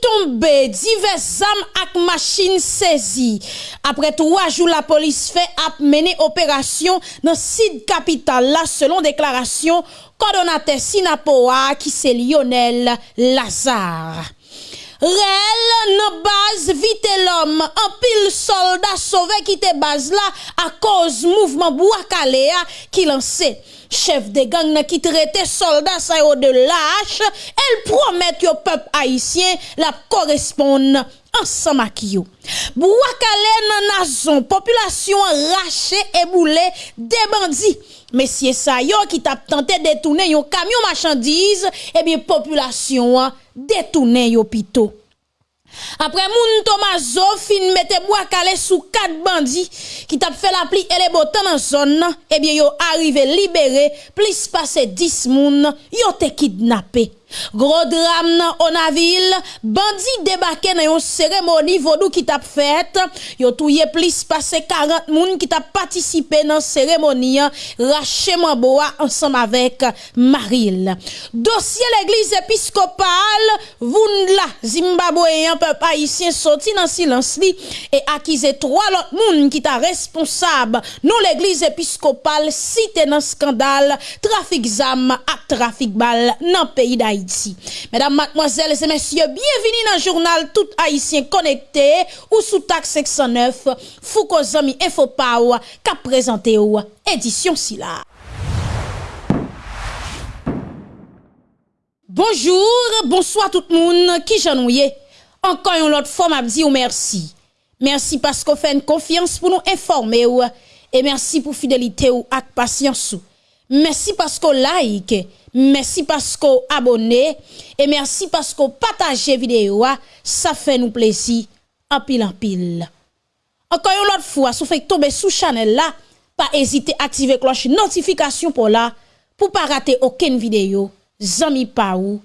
tombe, divers âmes ak machine saisi. Après trois jours, la police fait ap mener opération dans site capital là, selon déclaration coordonnateur Sinapoa qui c'est Lionel Lazare. Réel, nan base, vite l'homme, un pile soldat sauvé qui te base là à cause mouvement Bouakalea qui lancé. chef de gang nan ki traite soldat sa yo de lâche, elle promet yo peuple haïtien la correspond ensemble avec yo. Bouakale nan nation, population raché et boulé des bandits. Messieurs sa yo qui tap tenté détourner yon camion marchandise, eh bien population détourner yo pito. Après moun Tomazo fin mette bois calé sous quatre bandits qui t'a fait la pli et les botan dans zone eh bien yo arrivé libéré plus passé 10 moun yo te kidnappé. Gros drame dans Onaville, bandit débarqué dans une cérémonie vodou qui t'a fait. Yo touye plus passé 40 moun qui t'a participé dans cérémonie raché boa ensemble avec Maril. Dossier l'église épiscopale, la Zimbabwean peuple haïtien sorti dans silence li et accusé trois autres moun qui t'a responsable non l'église épiscopale cité dans scandale trafic zam à trafic bal dans pays d'Haïti. d'Haïti. Mesdames, mademoiselles et messieurs, bienvenue dans le journal Tout Haïtien Connecté ou sous TAC 509, Foucault Zami Info Power, qui a présenté ou édition Silla. Bonjour, bonsoir tout le monde qui j'ennuie. Encore une autre fois, m'a dit ou merci. Merci parce qu'on fait une confiance pour nous informer ou, et merci pour fidélité ou ak patience ou. Merci parce qu'on like, merci parce qu'on abonné et merci parce qu'on partage vidéo. Ça fait nous plaisir en pile en pile. Encore une autre fois, si vous faites tomber sous channel là, pas hésiter à activer cloche notification pour là pour pas rater aucune vidéo. Zami Paou.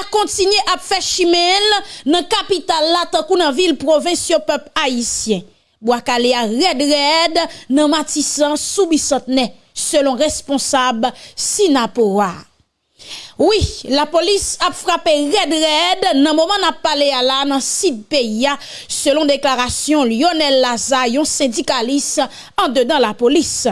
a continué à faire chimel dans capitale là tant qu'on ville province peuple haïtien. Boakale a red red nan matisan soubisotne selon responsab Sinapowa. Oui, la polis ap frape red red nan mouman ap pale ala nan sid peya selon deklarasyon Lionel Laza yon sindikalis an dedan la polis.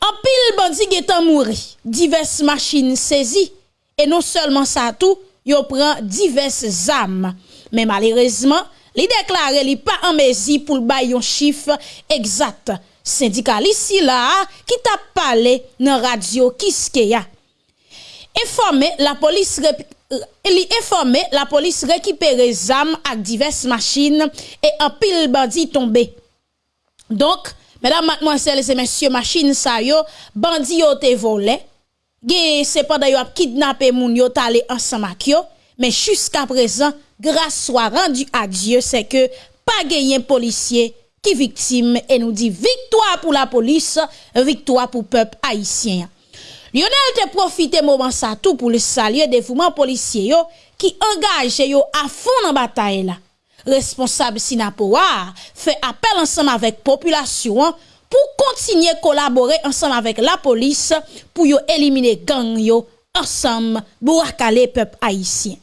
An pil bandi getan mouri, divers machin sezi, e non selman sa tou, yo pran divers zam. Men malerezman, li déclaré li pas en mesure pour le un chiffre exact. Syndicaliste là qui t'a parlé dans radio Kiskeya. Informé la police li informé la police récupéré zam avec diverses machines et un pile bandit tombé. Donc, mesdames, mademoiselles et messieurs, machine sa yo, bandit yo te volé. Ge c'est pendant yo kidnappé moun yo talé ensemble avec yo, mais jusqu'à présent grâce soit rendue à Dieu, c'est que pas gagné policier qui victime et nous dit victoire pour la police, victoire pour le peuple haïtien. Lionel te profité moment ça tout pour le saluer dévouement policier yo qui engage yo à fond dans bataille là. Responsable Sinapoa fait appel ensemble avec population pour continuer collaborer ensemble avec la police pour yo éliminer gang yo ensemble pour le peuple haïtien.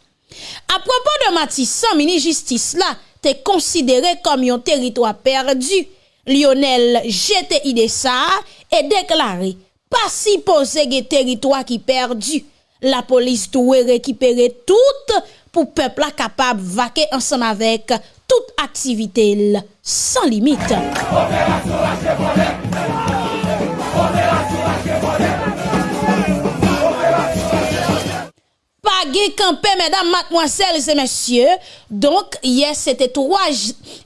A propos de Matissan, mini-justice la te konsidere kom yon teritwa perdu. Lionel jete ide sa e deklare, pa si pose ge teritwa ki perdu. La polis touwe rekipere tout pou pepla kapab vake ansan avek tout aktivite l, san limite. Pagé campé, mesdames, mademoiselles et messieurs. Donc, hier, c'était trois,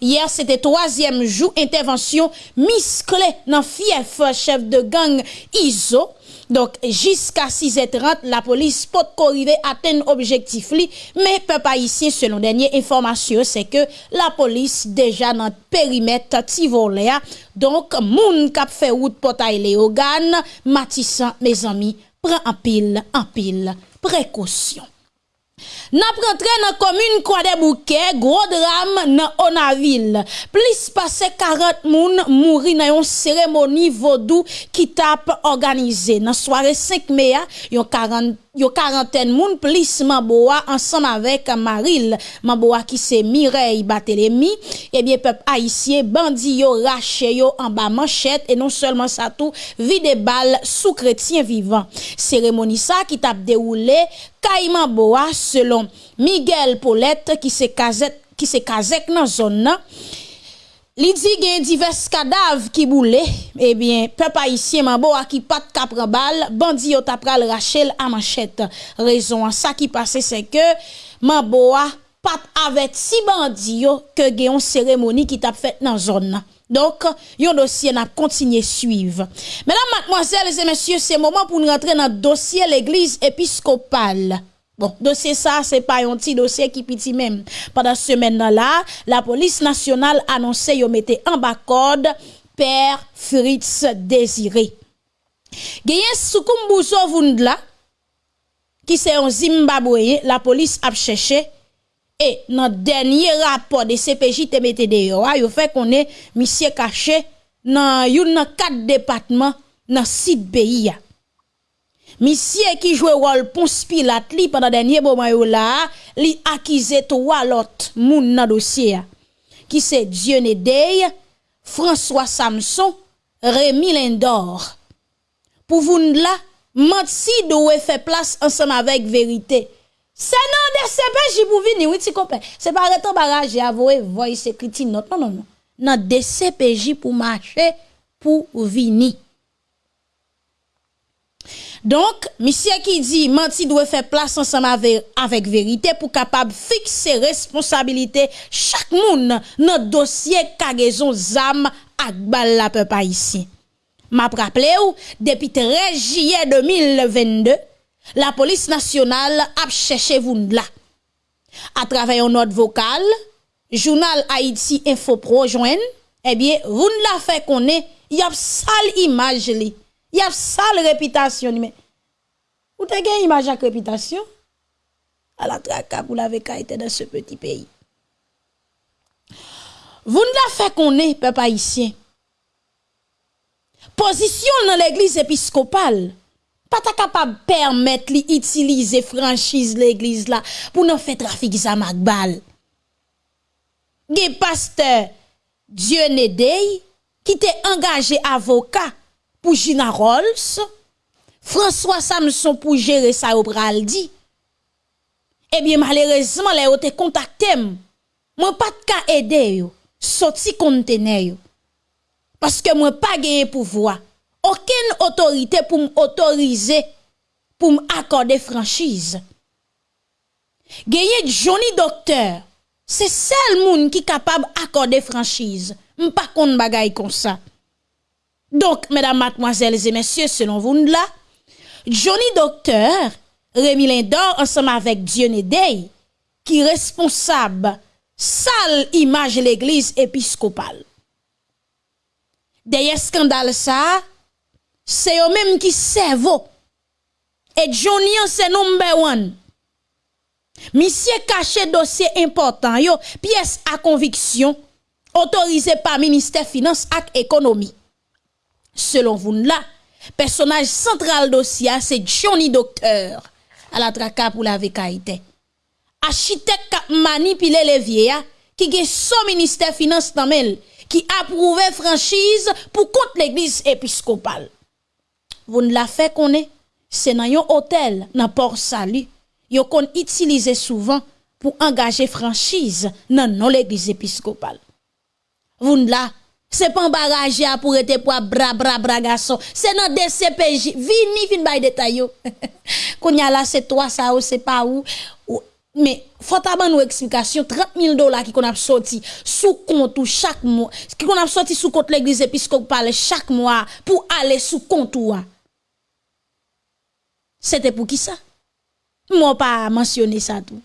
hier, c'était troisième jour, intervention musclée dans fief chef de gang ISO. Donc, jusqu'à 6h30, la police peut arriver à atteindre objectif li, mais pas ici, selon dernière information, c'est que la police déjà dans le périmètre Tivoléa. Donc, moun kap fait route portail Léogane, Matissan, mes amis, pren anpil, anpil, prekosyon. Nap rentre nan komune kwa de bouke, gro dram nan Onavil. Plis pase 40 moun mouri nan yon seremoni vodou ki tap organize. Nan soare 5 meya, yon 40 yo quarantaine moun plus Maboa ensemble avec Maril Maboa qui c'est Mireille Batelemi eh bien peuple haïtien bandi yo raché yo en bas manchette. Et non seulement ça tout vide balle sous chrétien vivant cérémonie ça qui t'a déroulé Caïman Boa selon Miguel Paulette qui se casette qui se casette dans zone Li di gen divers kadav ki boule, ebyen, eh pep haisyen manbo a ki pat kapre bal, bandi yo tapral rachel a manchet. Rezon an sa ki pase se ke, manbo a pat avet si bandi yo ke gen yon seremoni ki tap fet nan zon nan. Donk, yon dosye nan kontinye suiv. Menan, matmoazel, se monsye, se moman pou nou rentre nan dosye l'Eglise Episkopal. Bon, dosye sa se pa yon ti dosye ki piti menm. Padan semen nan la, la polis nasyonal anonse yo mette an bakod per Fritz Desire. Geyen soukoum bouzo vound la, ki se yon Zimbabwe, la polis ap chèche, e nan denye rapor de CPJ te mette de yo a, yo fe konen misye kache nan yon nan kat depatman nan sit beyi ya. Misye ki jwe wol pons pilat li padan denye bo mayou la, li akize to walot moun nan dosye. Ki se Dione Dey, François Samson, Rémi Lindor. Pou voun la, Matsi do we fe plas ansam avek verite. Se nan de sepe jibou vini, witi komple. Se pa retan baraje avowe, voy se kriti not, non, non, non. Nan de sepe jibou mache pou vini. Donc, monsieur qui dit menti doit faire place ensemble avec, avec vérité pour capable fixer responsabilité chaque monde dans dossier cargaison zam ak bal la peuple ici. M'a rappelé ou depuis 13 juillet 2022, la police nationale a cherché vous là. À travers une note vocale, journal Haïti Info Pro joine, eh bien, vous la fait qu'on est, y a sale image li. Y a sale réputation. Mais, vous avez une image à réputation? À la traque pour la été dans ce petit pays. Vous ne fait qu'on est, peuple haïtien. Position dans l'église épiscopale. Pas capable de permettre d'utiliser franchise l'église là pour nous faire trafic zamak bal. Ge pasteur Dieu Nedey qui était engagé avocat pour Gina Rolls, François Samson pour gérer ça au. Eh bien, malheureusement, les ont contacté. Moi, pas de cas aider yo, sorti conteneur Parce que moi, pas gagné pouvoir. Aucune autorité pour m'autoriser, pour m'accorder franchise. Gagné Johnny Docteur, c'est seul monde qui est capable d'accorder franchise. M'pas kon bagay comme ça. Donc, mesdames, mademoiselles et messieurs, selon vous là, Johnny Docteur, Rémi Lindor, ensemble avec Dionne Day, qui est responsable sale image de l'église épiscopale. Derrière scandale ça, c'est eux même qui servent. Et Johnny c'est number one. Monsieur caché dossier important, yo, pièce à conviction, autorisé par ministère finance et économie. Selon vous là, personnage central dossier c'est Johnny Docteur à la traka pour la. Architecte qui manipulé les vieillards qui a son ministère finance qui approuvé franchise pour contre l'église épiscopale. Vous ne la fait qu'on est c'est dans un hôtel dans Port Salut. Yo qu'on utilise souvent pour engager franchise dans l'église épiscopale. Vous ne la Se pan baraje a pou rete pou a bra bra bra gason. Se nan DCPJ. Vini vin bay detay yo. Konya la se to a sa ou se pa ou. ou. Me fota ban nou eksplikasyon. 30.000 dola ki kon ap soti sou kontou chak mwa. Ki kon ap soti sou kontou l'eglise episkop pale chak mwa. Pou ale sou kontou a. Se te pou ki sa? Mwen pa mansyone sa tou.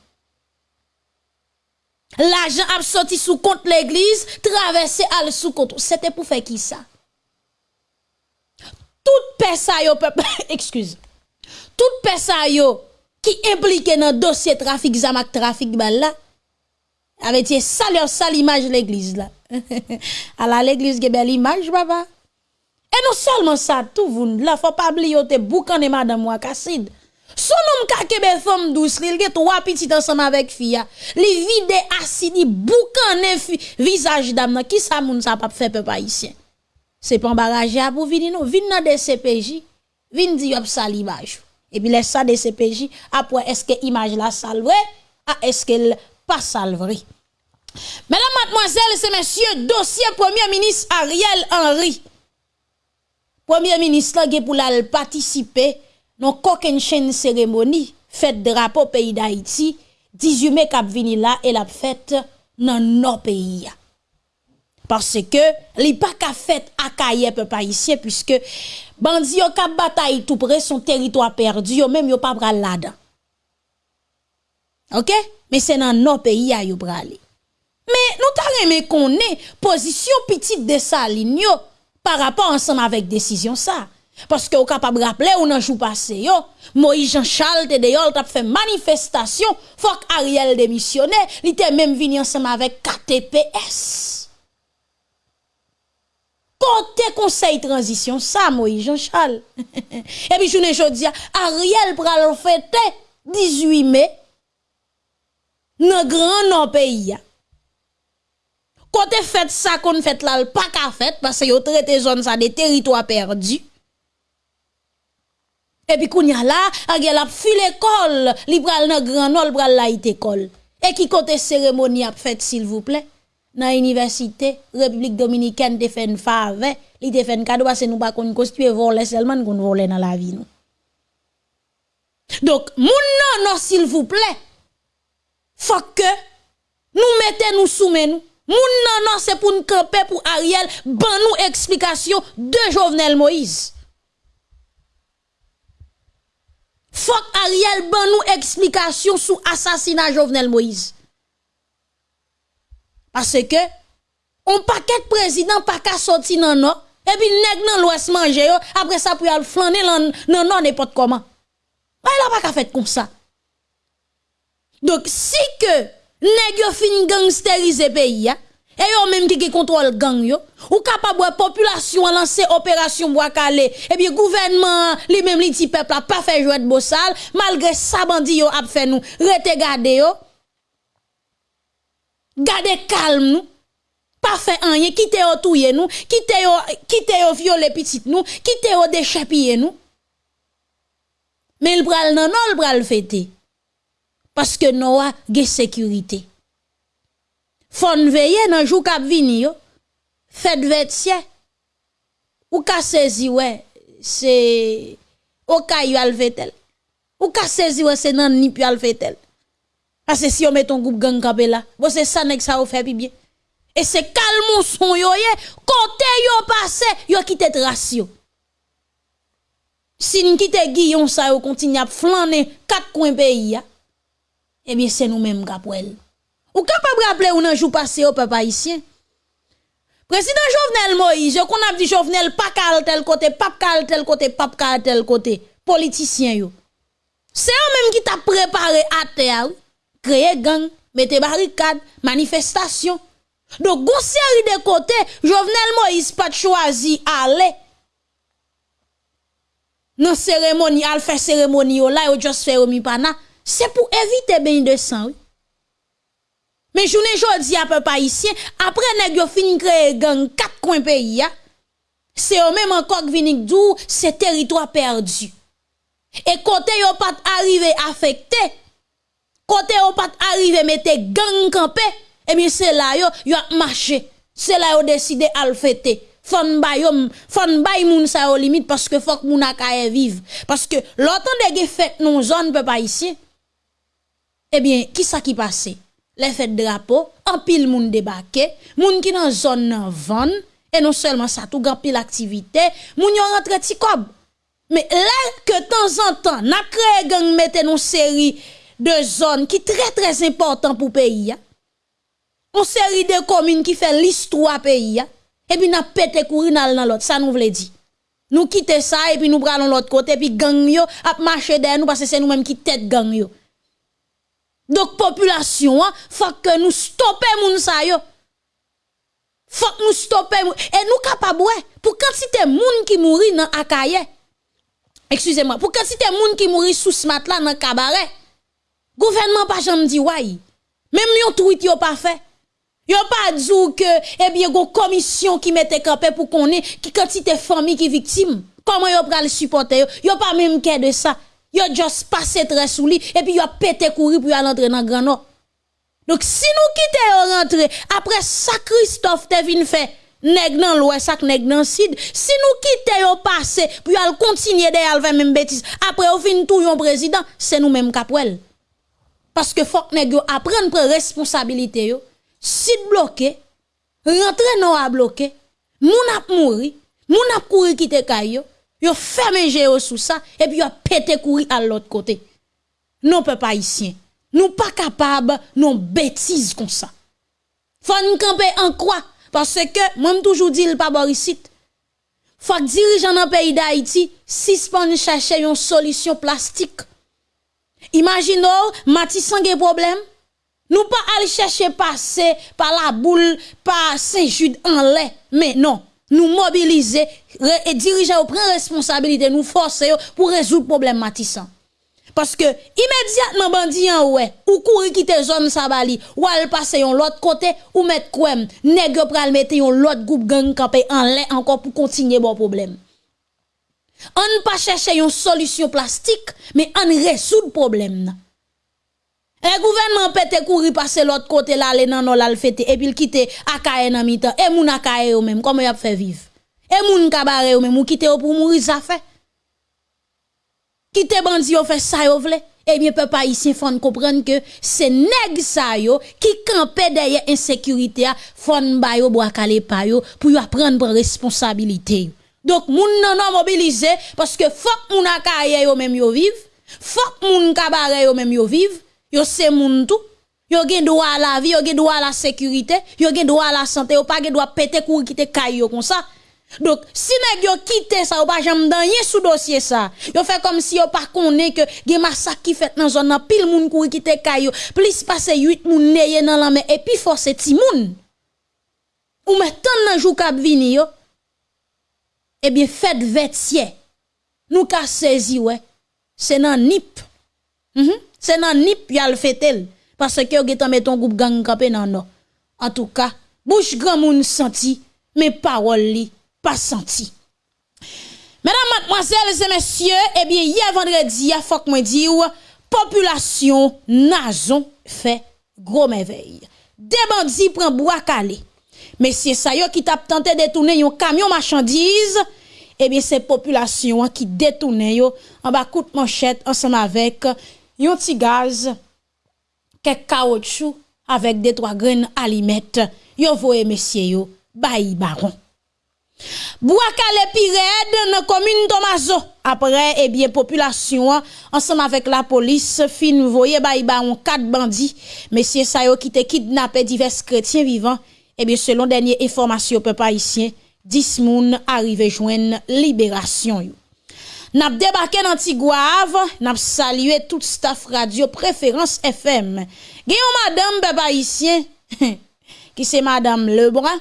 L'argent a sorti sous compte l'église, traversé al sous compte. C'était pour faire qui ça? Toute personne peuple, excuse. Toute personne qui impliqué dans dossier trafic zamak trafic bal avec ça leur ça l'image l'église là à la l'église qui belle image papa et non seulement ça tout vous là faut pas oublier te boucan de madame Wakassid son homme ka kebe femme douce il a trois petits ensemble avec fille. Li vide acide boucan visage dame qui ça moun ça pas faire peuple haïtien? C'est pas embarrassé pour venir non. Vinn dans des CPJ vinn di yop salivage et puis laisse ça des CPJ après est-ce que image la salve? Ah est-ce qu'elle pas salverie Mesdames, mademoiselles et messieurs, dossier Premier ministre Ariel Henry. Premier ministre qui pour participer non koken chen seremoni, fèt drapo peyi d'Haïti, 18 me kap vini la, el ap fèt nan nan peyi ya. Parce ke li pa ka fèt akaye pe pa isye, puisque bandi yo kap batay tout pre son teritwa perdi, yo menm yo pa pral ladan. Ok? Men se nan nan peyi ya yo prali. Men nou ta reme konen, pozisyon pitit de sa lin yo, par rapport ansan avèk desisyon sa. Parce que vous capable rappeler ou nan jour passé yo, Moïse Jean-Charles te deyol t'a fait manifestation, faut Ariel démissionne, il était même venu ensemble avec KTPS. Côté conseil transition ça Moïse Jean-Charles. Et puis je ne dis Ariel pral fêter 18 mai dans grand non pays. Côté fait ça qu'on fait là, pas qu'à fait parce que yo traité zone ça des territoires perdus. Et puis kounya là, agel a fi l'école, li nan grand nol pral la it école. Et qui côté cérémonie a fait s'il vous plaît? Dans université République dominicaine de fait une fave, li te fait cadeau parce que nous pas qu'on constituer voler seulement qu'on voler dans la vie nous. Donc moun non non s'il vous plaît. Faut que nous mettez nous soumet nous Moun nan nan c'est pour nous camper pour Ariel, ban nous explication de Jovenel Moïse. Faut Ariel ban nous explication sur assassinat Jovenel Moïse. Parce que on paquet président pas qu'à sortir nan non et puis nèg nan l'ouest manger après ça pour aller flâner nan non n'importe comment. Il a pas qu'à faire comme ça. Donc si que nèg yo fin gangsteriser pays et yo même qui contrôle gang yo. Ou capable population lancer opération bois calé. Et bien gouvernement lui même li ti peuple a pas fait jouer de bossal malgré ça bandi yo a fait nous rete garder yo. Garder calme nous. Pas fait rien. Quitter yo touyer nous. Quitter yo quitter yo violer petit nous. Quitter yo déchapiller nous. Mais il pral non non il pral parce que nous a sécurité. Fon veye nan jou kap vini yo. Fed vetsye. Ou ka sezi we, se okay yo alvetel. Ou ka sezi we se nan nip yo alvetel. Ase si yo meton goup gang kabe la, bo se sanek sa ou fe pi bie. E se kalmon son yo ye, kote yo pase, yo kite trasyo. Si n kite giyon sa yo kontinye ap flanen kat kwen peyi ya, ebyen se nou menm kapwel. Ou capable rappeler ou nan jou passé au peuple haïtien? Président Jovenel Moïse, qu'on a dit Jovenel pas cal tel côté, pas cal tel côté, pas cal tel côté, politicien yo. C'est eux même qui t'a préparé à terre, créer gang, mettre barricade, manifestation. Donc, gon série de côtés, Jovenel Moïse pas choisi aller dans cérémonie, al faire cérémonie là, yo juste faire mi pana c'est pour éviter bain de sang. Mais journée jodi à peu haïtien, après nèg yo fin créer gang quatre coins pays c'est eux même encore qui viennent dou c'est territoire perdu. Et côté yo pas arrivé affecté, côté yo pas arrivé mettre gang campé, et bien c'est là yo yo a marché. C'est là yo décidé à le fêter. Fon bay yon, fon bay moun sa limite parce que faut que moun a vivre. Parce que l'autant de fête non zone peuple haïtien, eh bien, qui ça qui passe? Les fêtes drapeau, en pile moun débarqué, moun qui dans zone nan van, et non seulement ça, tout grand pile activité, moun yon rentre ti kob. Mais là que temps en temps, n'a créé gang mette une série de zones qui très très important pour pays. Une série de communes qui fait l'histoire pays. Et puis n'a pété courir dans l'autre, ça nous veut dire. Nous quitter ça et puis nous prenons l'autre côté puis gang yo a marcher derrière nous parce que c'est nous mêmes qui tête gang yo. Donc population, hein, faut que nous stopper moun sa. Faut que nous stopper et nous capable pour quantité moun qui mourit dans Akaye. Excusez-moi, pour quantité moun qui mourit sous ce matelas dans cabaret. Gouvernement pas jamais dit ouais. Même yon tweet yo pas fait. Yo pas dit que eh bien une commission qui mette campé pour qu'on ait qui quantité famille qui victime. Comment yo pral supporter yo? Yo pas même care de ça. Yo juste passé très sous et puis yo pété courir pour aller entrer dans grand nord. Donc si nous quittons rentrer après ça Christophe te vinn fait nèg nan l'ouest sak nèg nan sud. Si nous quittons yo passer pour aller continuer derrière faire même bêtise. Après au fin tout yon président c'est nous même capwel parce que faut que nèg yo apprendre prendre responsabilité yo. Site bloqué rentrer non à bloqué moun ap mouri moun ap courir quitter kayo yo fermé géo sous ça et puis yo pété courir à l'autre côté non peuple haïtien nous pas capables non bêtises comme ça. Faut nous camper en quoi parce que moi toujours dit le pas Borisite. Faut que dirigeants dans pays d'Haïti suspendent chercher une solution plastique. Imaginons Matissan un problème. Nous pas aller chercher passer par la boule par Saint-Jude en lait mais non nous mobiliser et diriger au prendre responsabilité nous forcer pour résoudre le problème Matissan. Parce que immédiatement bandi en ouais, ou courir quitter zone sabali, ou al passer yon l'autre côté, ou mettre quoi, nèg pral mettre yon l'autre groupe gang campé en lait encore pour continuer bon problème. On pas chercher une solution plastique, mais on résout le problème. Le gouvernement peut courir passer l'autre côté là, aller nan non là et puis quitter akaye nan mitan et moun akaye ou même. Comment y a fait vivre? Et moun kabare ou même. Ou quitter pour mourir ça fait. Qui te bandi yo fait ça yo vle eh bien peuple haïtien faut comprendre que c'est nèg ça yo qui campé derrière insécurité fon ba yo bois calé pa yo pour yo prendre responsabilité donc moun nan non mobilisé parce que faut moun akaye yo même yo vive. Faut moun kabare yo même yo vive yo se moun tout yo gen droit à la vie, yo gen droit à la sécurité, yo gen droit à la santé, yo pas gen droit péter courir quitter caillou comme ça. Donc si nèg yo quitter ça, ou pas jamais dans sous dossier ça. Yo fait comme si yo pas connaît que gen massacre qui fait dans zone pile moun courir quitter kayo plus passer 8 moun neye dans la main et puis force ti moun. Ou met tant nan jou k'ap vini yo. Eh bien faites vêtier. Nous ka saisi ouais. C'est nan nip Mm C'est nan nip yal fetel parce que getan met ton groupe gang campé nan non. En tout cas, bouche grand moun senti mais parole li pas senti. Mesdames, mademoiselles et messieurs, eh bien, hier vendredi, il faut que moi population nazon fait gros merveille. Des bandits prennent bois calé. Messieurs, ça yo qui t'a tenté de détourner un camion marchandise, eh bien, c'est population qui détourne en bas coup de manchette ensemble avec un petit gaz, quelques caoutchouc avec des trois graines alimètres. Yo voye messieurs yo, bayi baron. Bouakale Pired dans commune Tomazo. Après, eh bien, population, ensemble avec la police, fin voye ba on quatre bandits. Messieurs Sayo qui te kidnappé divers chrétiens vivants. Eh bien, selon dernière information peuple haïtien, 10 moun arrivé joindre libération yo. N'a débarqué dans Tigouave, n'a salué tout staff radio préférence FM. Gayon madame peuple haïtien qui c'est madame Lebrun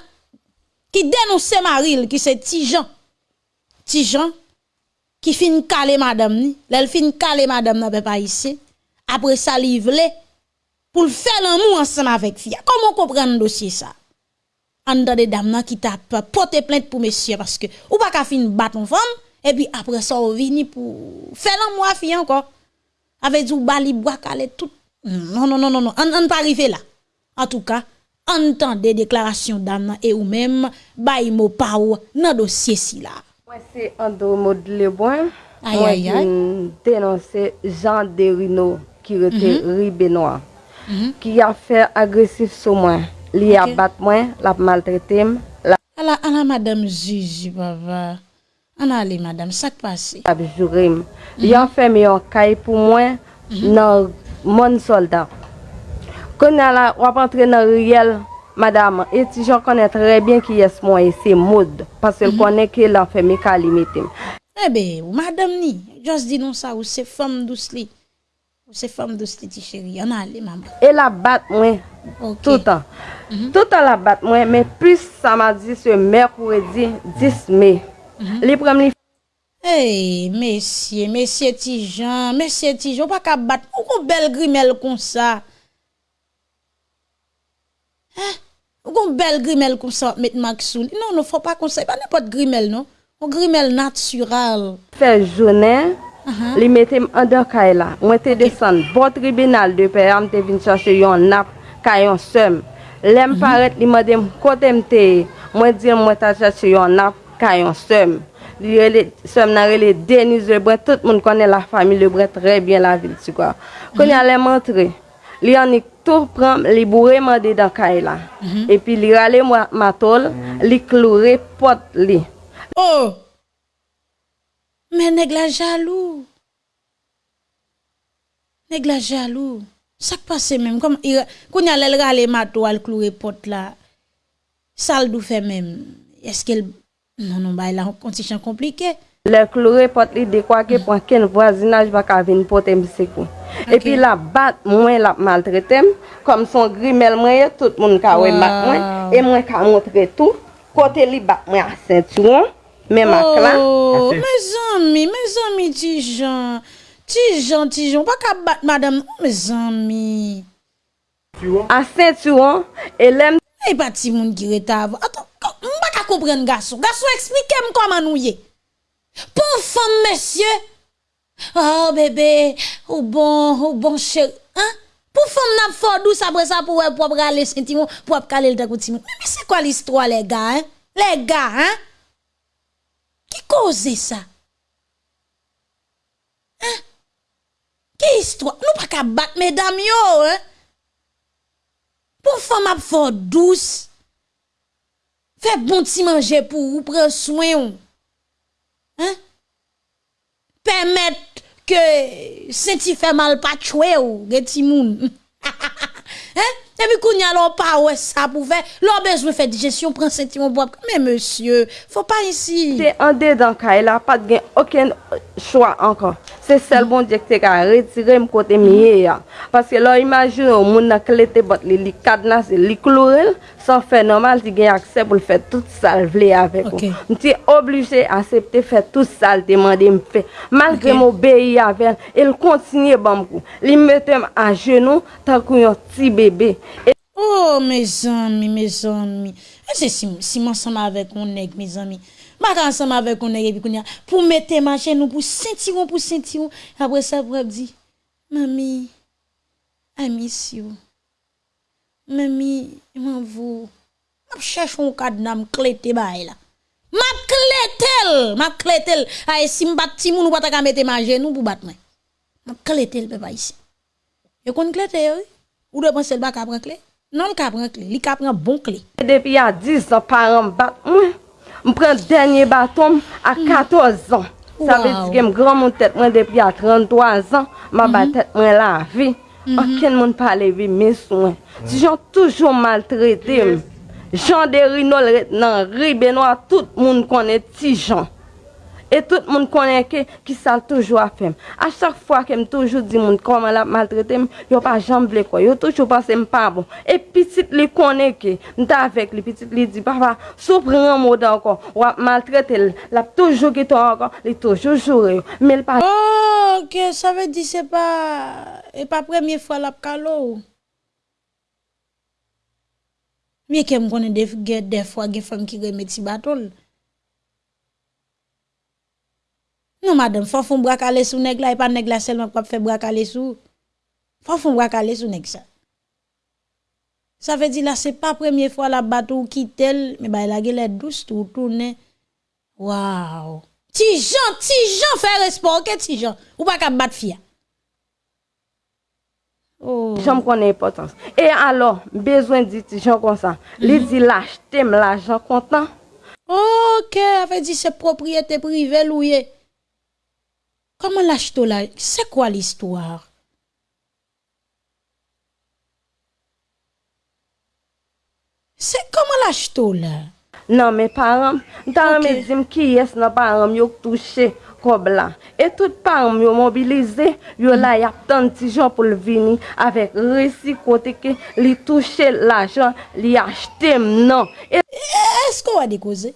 qui dénonce Maril, qui c'est Tijan. Tijan, qui fin calé madame ni, l'elle fin calé madame pas ici. Après ça, livre pour faire l'amour ensemble avec fille. Comment comprendre dossier ça? En de dame qui tape porter plainte pour monsieur parce que ou pas qu'à fin battre une femme et puis après ça on vini pour faire l'amour à fille encore. Avec du bali bois calé tout. Non non non non non. On ne pas arriver là. En tout cas entendez déclaration d'Anna et ou même bay mot pa ou nan dossier si là. Moi c'est Ando Modlebon. Aïe, aïe, aïe. dénoncer Jean Derino qui était mm -hmm. ribénois mhm. qui a fait agressif sur moi. Li a bat moi l'a maltraité. La la madame Gigi papa An ale madame, sak pase? Abjourim, yon fèm yon kay pou mwen nan moun soldat. Konen la wap antre nan riyel, madame, eti jan konen trebyen ki yes mwen ese moud, pasel konen mhm. ke lan fèm yon kalimitim. Ebe, eh ou madame ni, jos di nou sa ou se fèm dous li. Ou se fèm dous li ti chéri, an ale maman. E la bat mwen, okay. toutan. Mm -hmm. Toutan la bat mwen, men plus samadi se mèk ou edi 10 mey. Li pram li Hey, mesye, mesye Tijan, mesye Tijan, pa ka bat, ou kon bel grimel kon sa? Eh, ou kon bel grimel kon sa, met Maksoul? Non, nou fò pa kon sa, pa ne pot grimel, non? Ou grimel natural. Fè jounen, uh -huh. li metem an de kay la, mwen te okay. desan, bon tribunal de pe, am te vin chache yon nap, kayon sem. Lem mm -hmm. paret li mwen dem kote mte, mwen di mwen ta chache yon nap, kayon sem. Som nan rele Denis Lebrun, tout moun konen la fami Lebrun tre bien la vil ti kwa. Konen ale montre, li anik tou pram, li bourre mande dan kay la. E pi li rale matol, li kloure pot li. Oh! Men neg la jalou. Neg la jalou. Sak pase menm, konen ale rale matol, kloure pot la, sal dou fe menm. Eske el... Non, non, bay la kondisyon komplike. Le klore pot li dekwa ke pou anken voisinaj baka vin potem sekou. Okay. E pi la bat mwen la maltretem, kom son grimel mwen, tout moun ka we wow. bat mwen, e mwen ka montre tou, kote li bat mwen a sentiron, men oh, mak la. Oh, me zami, me zami ti jan, ti jan, ti jan, baka bat madame, me zami. A sentiron, e lem... E pati moun gireta avon, aton. Mba ka kompren gaso. Gaso eksplike m koman nou ye. Pon fom mesye. Oh bebe, ou bon, ou bon chèri. Hein? Pou fom nap fòdous apre sa pou wè pou ap rale sentiment, pou ap kale l takou timon. Mè se kwa l'histoire les gars, hein? Les gars, hein? Ki koze sa? Hein? Ki histoire? Nou pa ka bat medam yo, hein? Pou fom ap fòdous, Fè bon ti manje pou ou pren soin ou. Hein? Permettre que se ti fè mal pa tchoué ou, gen ti moun. hein? Ebi koun ya lò pa wè sa pou fè, lò bezwe fè dijesyon, pren senti yon boap. Men monsye, fò pa isi. Se an de dan ka, el apat gen oken chwa ankan. Se sel bon diye kte ka retire m kote miye ya. Paske lò imajin ou moun na klete bot li li kadnas, li klorel, san fè normal ti gen akse pou l fè tout sal vle avèk okay. ou. M ti oblige asepte fè tout sal demande m fè. Malke okay. m obeye avèl, el kontinye bam kou. Li metem a jenou tan kou yon ti bebe. Oh, mes zami, mes zami. E eh, se si, si m'ansama avek on neg, mes zami. Mak ansama avek on neg epi koun ya. Pou mette mache nou, pou sentiron, pou sentiron. Apre sa pou ap di, Mami, I miss you. Mami, man vou. Map chèch ou kadna mklete bay la. Map kletel, map kletel. Aye, si mbat ti moun ou pata ka mette mache nou pou bat mwen. Map kletel pe pa isi. Yo kon klete yo, ou de pan sel bak apre kletel. Non m ka pran kle, li ka pran bon kle. Depi ya 10 an paran bat mwen, m pran denye baton a 14 an. Wow. Sa ve di gen m gran moun tet mwen depi ya 33 an, ma mm -hmm. batet mwen la vi. Mm -hmm. Aken moun pale vi mis mwen. Mm. Ti jan toujou maltrete m. Jan de rinol ret nan ribe nou a tout moun konen ti jan. E tout moun konen ke ki sal toujou a fem. A chak fwa ke m toujou di moun koman la maltrete m, yo pa jamble kwa. Yo toujou pase m pa bon. E pitit li konen ke, m ta avek li pitit li di, papa, sou pren moda ankon, wap maltrete l, lap toujou geto ankon, li toujou jure yo. Me l pa... Oh, ke sa ve di se pa, e pa premye fwa lap kalo ou? Mye ke m konen def, ge, def fwa ge fam ki reme ti batol. Non madame, fò fon brakale sou neg la, e pa neg la selman kwa fè brakale sou. Fò fon brakale sou neg sa. Sa fè di la, se pa premye fwa la batou ki tel, me bay la gele dous tou toune. Waw. Ti jan, ti jan fè respon, ke ti jan. Ou pa kap bat fia. Oh. Jom konen importans. E alo, bezwen di ti jan kon sa. Mm -hmm. Li di laj, tem laj, jan kontan. Ok, a fè di se propriyete prive louye. Koman laj to la? Se kwa l'histoire? Se koman laj to la? Nan men param, tan okay. men zim ki yes nan param yo touche kob la. E tout param yo mobilize, yo mm. la yap tan ti jan pou l vini avek resi kote ke li touche la jan, li achete mnan. E... Esko wade koze?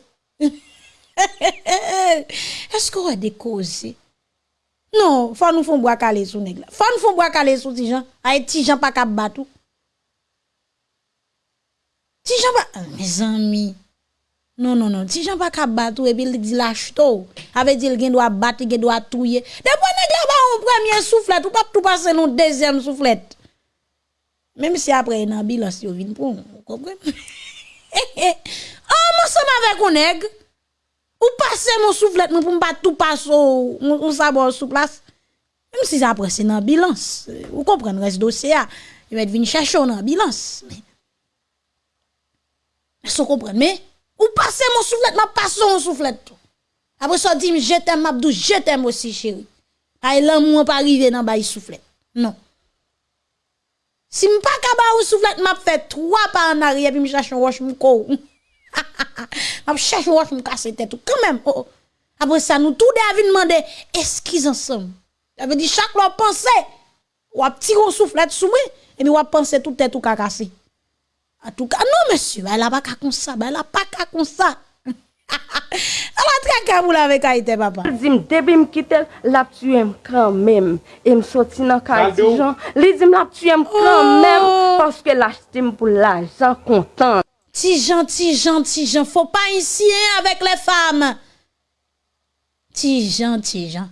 Esko wade koze? Non, faut nous font bois calé sous nèg. Faut nous font bois calé sous ti gens. Ay ti gens pas cap batou. gens pas mes amis. Non non non, Tijan pas cap batou et puis il dit lâche to. Avait dit il doit battre, il doit touiller. Depuis nèg là ba on premier soufflet, ou pas tout passer non deuxième soufflet. Même si après une ambulance yo vinn pour, vous comprenez? An monsèm avec un nèg, Ou passer mon soufflet pour pas tout passer mon sabot sous place. Même si après c'est dans bilan, vous comprenez reste dossier il va venir chercher dans bilan. Mais vous comprenez mais ou passer mon soufflet, m'a passe mon soufflet. Après ça dit je t'aime m'abdou, je t'aime aussi chérie. Ay l'amour pas arriver dans bail soufflet. Non. Si m'pas kaba ou soufflet m'a fait trois pas en arrière puis me cherche un roche. M'a cherche un roche m'casser tête tout quand même. Oh, oh. Après ça nous tout David demander excuse ensemble. Ça veut dire chaque fois penser ou a petit soufflet sous moi et puis ou penser tout tête tout casser. En tout cas, non, monsieur, elle n'a pas qu'à comme ça, elle n'a pas qu'à comme ça. Elle a très pour avec Haïti, papa. Elle dit, depuis me quitter, la tué quand même. Et me sorti dans le. Elle dit, la tué quand même oh. parce que l'achète pour l'argent content. Ti jan, ti jan, ti jan, fò pa insyen avèk le fam. Ti jan, ti jan.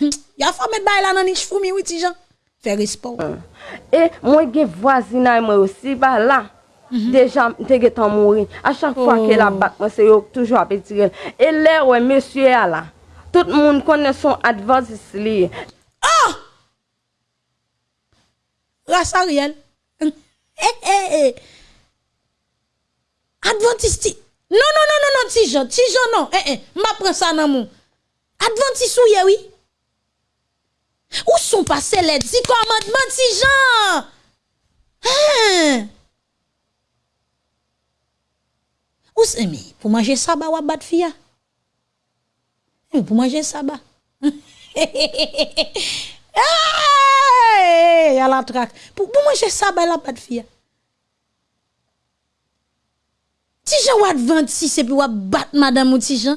Ya fò met bay lan anish fò mi wè ti jan. Fè rispo. Mm. E mwen ge vwazina mwen osi ba la. Mm -hmm. Deja te ge tan mouri. A chak fwa oh. ke la bak mwen se yo toujwa pe tirel. E lè wè monsye a la. Tout moun konen son advansis li. Oh! Rasa riel. He eh, he eh, eh. he. Adventiste. Non, non, non, non, non, Tijan. Tijan, non. Eh, eh. M'a prend ça dans mon. Adventiste, oui, oui. Où sont passés les dix commandements, Tijan? Hein? Ou c'est pour manger sabbat ou battre fia? Pour manger sabbat. Hey, a la traque. Pour, manger sabbat la battre fia. Si Jean ou advent si c'est pour battre madame ou ti Jean.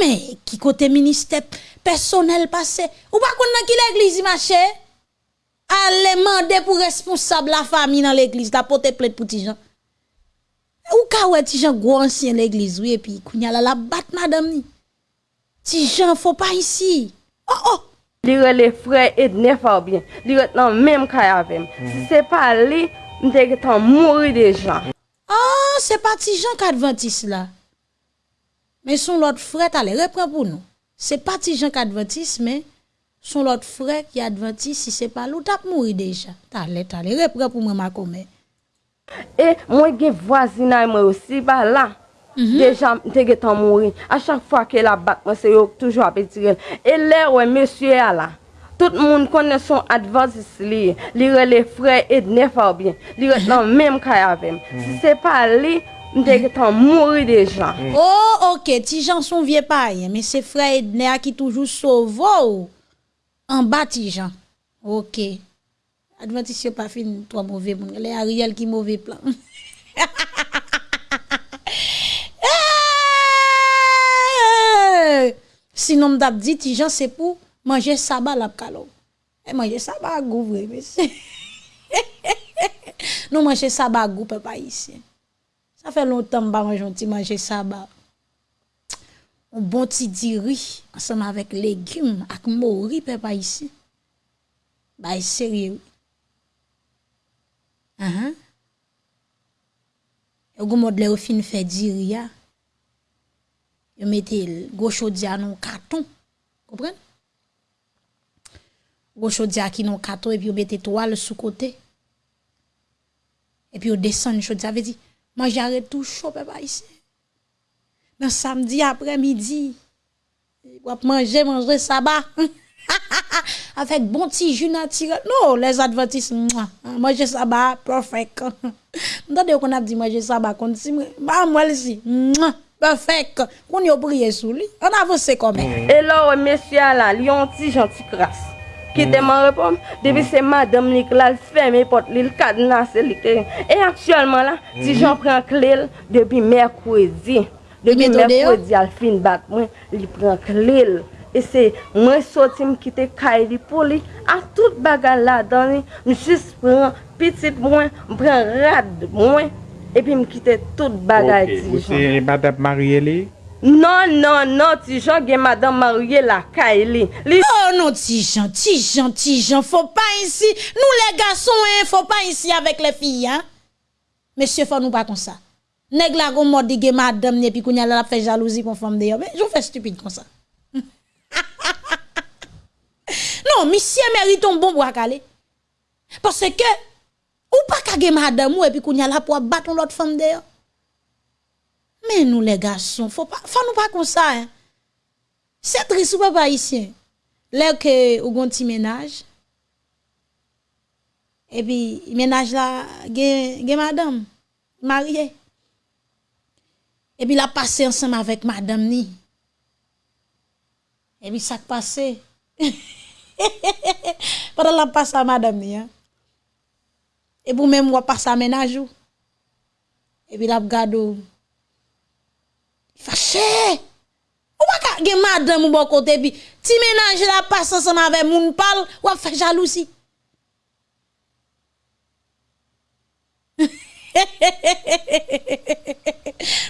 Mais qui côté ministère personnel passé? Ou pas qu'on qui l'église marché? Allez demander pour responsable la famille dans l'église, la porte plainte pour ti Jean. Ou ka ouais ti Jean gros ancien l'église oui et puis kounya la la bat madame ni. Ti Jean faut pas ici. Oh oh. Li les frères et pas bien. Li dans même cas avec. Si c'est pas lui, Mte getan mouri deja. Ah, se pati jan kadventis la. Men son lot fre talè, repren pou nou. Se pati jan kadventis, men son lot fre ki adventis si se palou, tap mouri deja. Talè, talè, repren pou mwen makome. E, mwen gen vwazina mwen osi ba la. Mm -hmm. Deja mte getan mouri. A chak fwa ke la bat mwen se yo toujwa apetirel. E lè wè monsye a la. Tout moun konnen son advansis li, li re le frey et ne faw bin, li re nan menm kaya vem. Mhm. Si se pa li, mte ke tan mouri deja. Mhm. Oh, ok, ti jan son vie paye, men se frey et ne a ki toujou sovo ou, an ba ti jan. Ok, advansis yo pa fin to a mouve moun, le a riyal ki mouve plan. Eh! Sinon mdap di ti jan se pou, pour manger sabbat la kalo. Et manger sabbat goût vrai monsieur. non manger sabbat goût pas ici. Ça fait longtemps que je manger manger sabbat un bon petit diri ensemble avec légumes avec mori papa ici bah sérieux ah uh -huh. et go le fin diri ya yo mettez gros chaudia dans carton comprenez Gosho diya ki non kato epi yo bete toal sou kote. Epi yo desen chodiya ve di, man jare tou chou pe pa isi. Nan samdi apre midi, wap manje manje saba. Afek bon ti ju natire. No, les adventis, manje saba, perfect. Mdade yo kon ap di manje saba kon si mwen, ba mwen si, mwen. Perfek, kon yo priye sou li, an avanse kome. E lor, mesya la, li yon ti janti kras. ki mm. teman repom, debi mm. se madam lik la l fèmè pot li l kad nan se lik te. E aktuelman la, ti mm. jan pren klel debi mèrkwèdi. Debi mèrkwèdi al fin bat mwen, li pren klel. E se mwen soti m kite kay li pou li, a tout bagan la dan li, m jis pren pitit mwen, m pren rad mwen, epi m kite tout bagay okay. ti jan. Ou se madame Marielle? Non, non, non, Tijan gen madame marye la ka e li. li... Oh, non, Tijan, Tijan, Tijan, fò pa insi. Nou le gason, eh, fò pa insi avèk le fiy, hein. Mèsyè fò nou pa kon sa. Neg la kon modi gen madame ne pi koun yal la fè jalousi kon fòm de yo. Mè, joun fè stupide kon sa. non, misye meriton bon pou akale. Pase ke, ou pa kage madame ou e pi koun yal la pou abaton lot fòm de yo. Men nou le gason, fò nou pa kon sa. Eh. Se tris ou pa pa isyen. Lè ke ou gon ti menaj. E pi menaj la gen, gen madame, marye. E pi la pase ansem avèk madame ni. E pi sak pase. Padan la pase la madame ni. Eh. E pou mè mwa pase a menaj ou. E pi la gado ou. Fache! Ou waka gen madame ou bon kote pi, ti menaj la pas ansama ve moun pal, wap fè jalousi.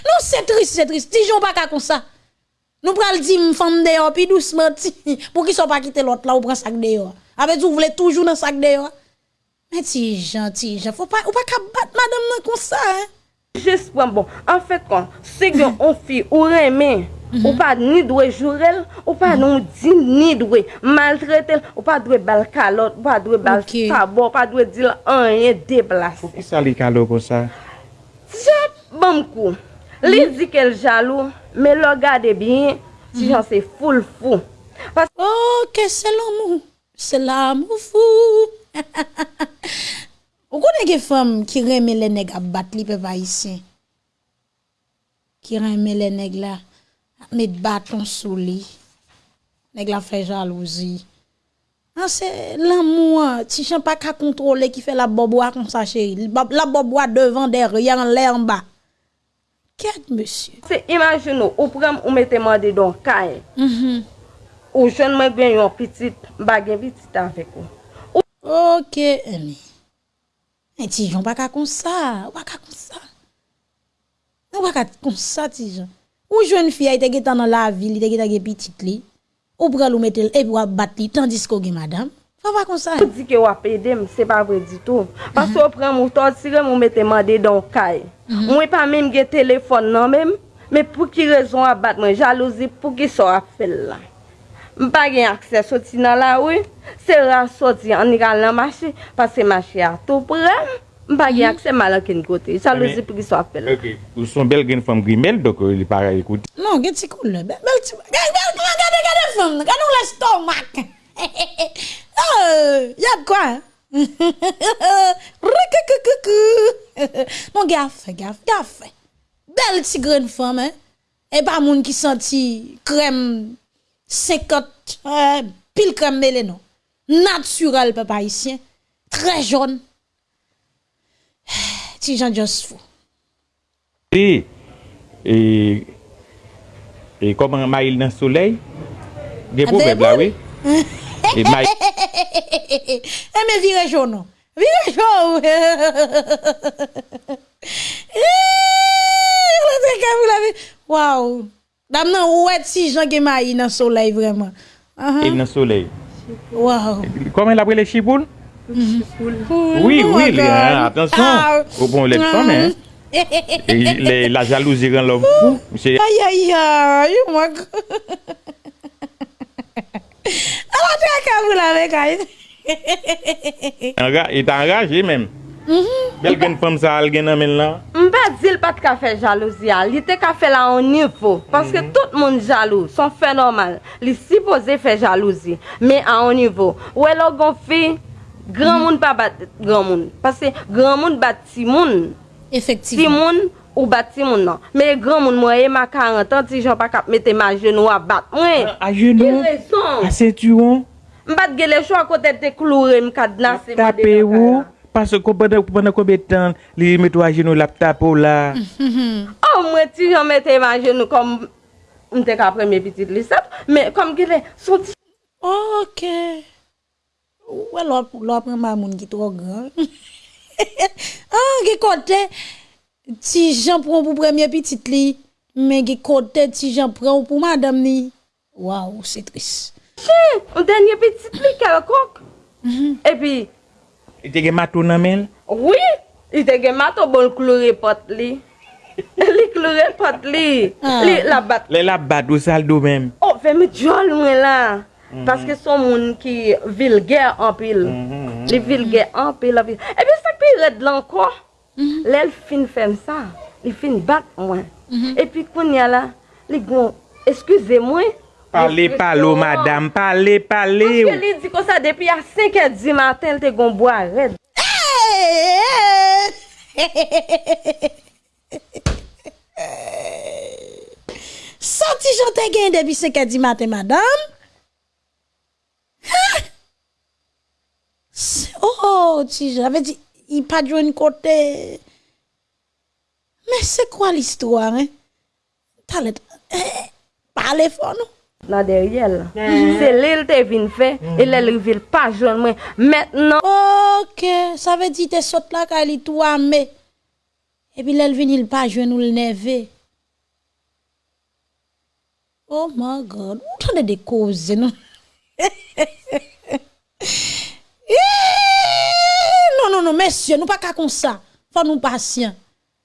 non, se tris, se tris, ti joun baka kon sa. Nou pral di m fam deyo, pi douceman ti, pou ki so pa kite lot la ou pran sak deyo. Ape tou vle toujou nan sak deyo. Men ti jan, ti jan, fò pa, ou pa ka bat madame nan kon sa, hein. Jes pwen bon, an fèt kon, se gen on fi ou remen, mm -hmm. ou pa ni dwe jurel, ou pa mm -hmm. nou di ni dwe maltretel, ou pa dwe bal kalot, ou pa dwe bal okay. sabon, ou pa dwe dil anye deplase. Pou ki sa li kalot kon sa? Je bom kou, li mhm. di kel jalou, me lo gade bin, si mhm. jan se foul fou. Pas... Oh, ke se l'amou, se l'amou fou. Ou konen gen fèm ki reme le neg a bat li pe pa isen? Ki reme le neg la, met baton sou li. Neg la fè jalouzi. An se l'amou an, ti chan pa ka kontrole ki fè la bobwa kon sa chéri. La bobwa devan deryan lè an ba. Kèk monsye? Se imagine ou, ou prem ou meteman de don kaye. Mm -hmm. Ou joun mwen gen yon pitit, bagen pitit avèk ou. Ok, eni. Men Tijan, waka kon sa, waka kon sa. Nan waka kon sa Tijan. Ou jwen fia ite ge tan nan la vil, ite ge tan ge pitit li, ou pral ou metel epi wap bat li, tandis ko ge madame, fa va kon sa. Ou di ke wap edem, se pa vre di tou. Pas ou pran mou tord, sire mou mette mande don kay. Mwen pa mèm ge telefon nan mèm, mè pou ki rezon wap bat mwen, jalouzi pou ki so wap fel la. Mpa gen akse soti nan la wè. Se ra soti an ni kal nan mache. Pase mache a tou prem. Mpa gen mhm. akse malan ken kote. Chalozi pou ki so apel. Ok. Ou son bel gen fam grimel dok euh, li para ekoute. Non gen ti koule. Bel ti. Gade gade gade fam. Gade ou la stomak. Oh. Yad kwa. Non gafe gafe gafe. Bel ti gren fam. Eh. E pa moun ki santi krem. 50, euh, pile crème mêlée, non. Naturel, papa haïtien. Très jaune. Ti Jean Just fou. Et, et, et comment maïl dans le soleil? Des problèmes là, oui. Et maïl. Eh, mais vire jaune, non. Vire jaune. wè ti jan gen mayi nan soleil vreman. Uh -huh. Il nan soleil. Wow. Comment il a pris les chipoules Oui, oui, oui hein, attention. Ah. Au bon, les femmes, hein. Et la jalousie rend l'homme fou. Aïe, aïe, aïe, moi. Alors, tu as qu'à vous laver, guys. Il est enragé même. Mhm. Bel gen pam sa al gen nan men la? Mbe zil pat ka fe jalouzi al. Li te ka fe la an nivou. Paske mhm. tout moun jalou. Son fe normal. Li si pose fe jalouzi. Me an nivou. Ouwe lo gon fi, gran mhm. moun pa bat gran moun. Paske gran moun bat ti moun. Efektivman. Ti moun ou bat ti moun nan. Me gran moun mwen e ma 40 an ti jan pa kap mette ma jenou a bat. Mwen. A jenou? Ki rezon? A setu an? Mbat gele chou akote te kloure mkadna se mwen de mwen kala. Tape ou? Paso ko pwene koube tan li metou a genou lap ou la. Oh mwen ti yon metou a genou kom mte ka preme pitit li sap. Men kom gile son ti. Ok. Ouwe lop prema moun ki tro gran. Ah ge kote ti jan pran pou preme pitit li. Men ge kote ti jan pran pou madam ni. Waw se tris. Che, ou denye pitit li kare kok. Mhm. E pi... I te gen mato nan men? Oui, i te gen mato bon klore pot li. li klore pot li. Ah. Li la bat. Li la bat ou sal do men? Oh, fe mi jol mwen la. Mm -hmm. Paske son moun ki vilger anpil. Mm -hmm. Li mhm. vilger anpil anpil. E pi sak pi red lanko. Mm -hmm. Lel fin fem sa. Li fin bat mwen. Mhm. E pi koun ya la, li gon, eskuse mwen. Parle palo madame, parle pale ou. Mwen li di kon sa depi a 5 e di maten te gon bo a red. Santi jante gen depi 5 e di maten madame. Oh, ti jave di, i pa djwen kote. Men se kwa l'histoire, hein? Talet, eh, eh, parle fon nou. la deryel. Se lè l te vin fè, e lè l rivil pa joun mwen. Mètnen. Ok, sa ve di te sot la ka li tou amè. E pi lè l vin il pa joun ou l neve. Oh my God, ou tan de de koze nou? non, non, non, mesye, nou pa ka kon sa. Fò nou pasyen.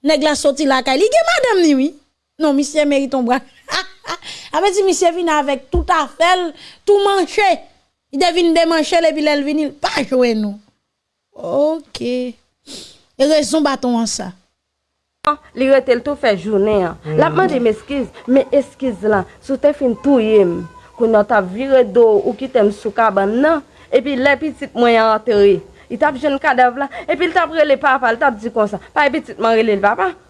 Neg la soti la ka li, ge madame ni wè. Non, misye meriton bra. Ha, ha, ha. Ape ti misye vin avèk tout afel, tout manche. I devin demanche le bilel vinil, pa jwen nou. Ok. E rezon baton an sa. Li rete l tou fe jounen an. Mm. La pman de m eskiz, me eskiz lan. Sou te fin tou yem. Kou nou ta vire do ou ki tem sou kaban nan. E pi le pitit mwen an teri. I tap jen kadev la. E pi l tap rele papa, l tap di konsa. Pa e pitit man rele l papa.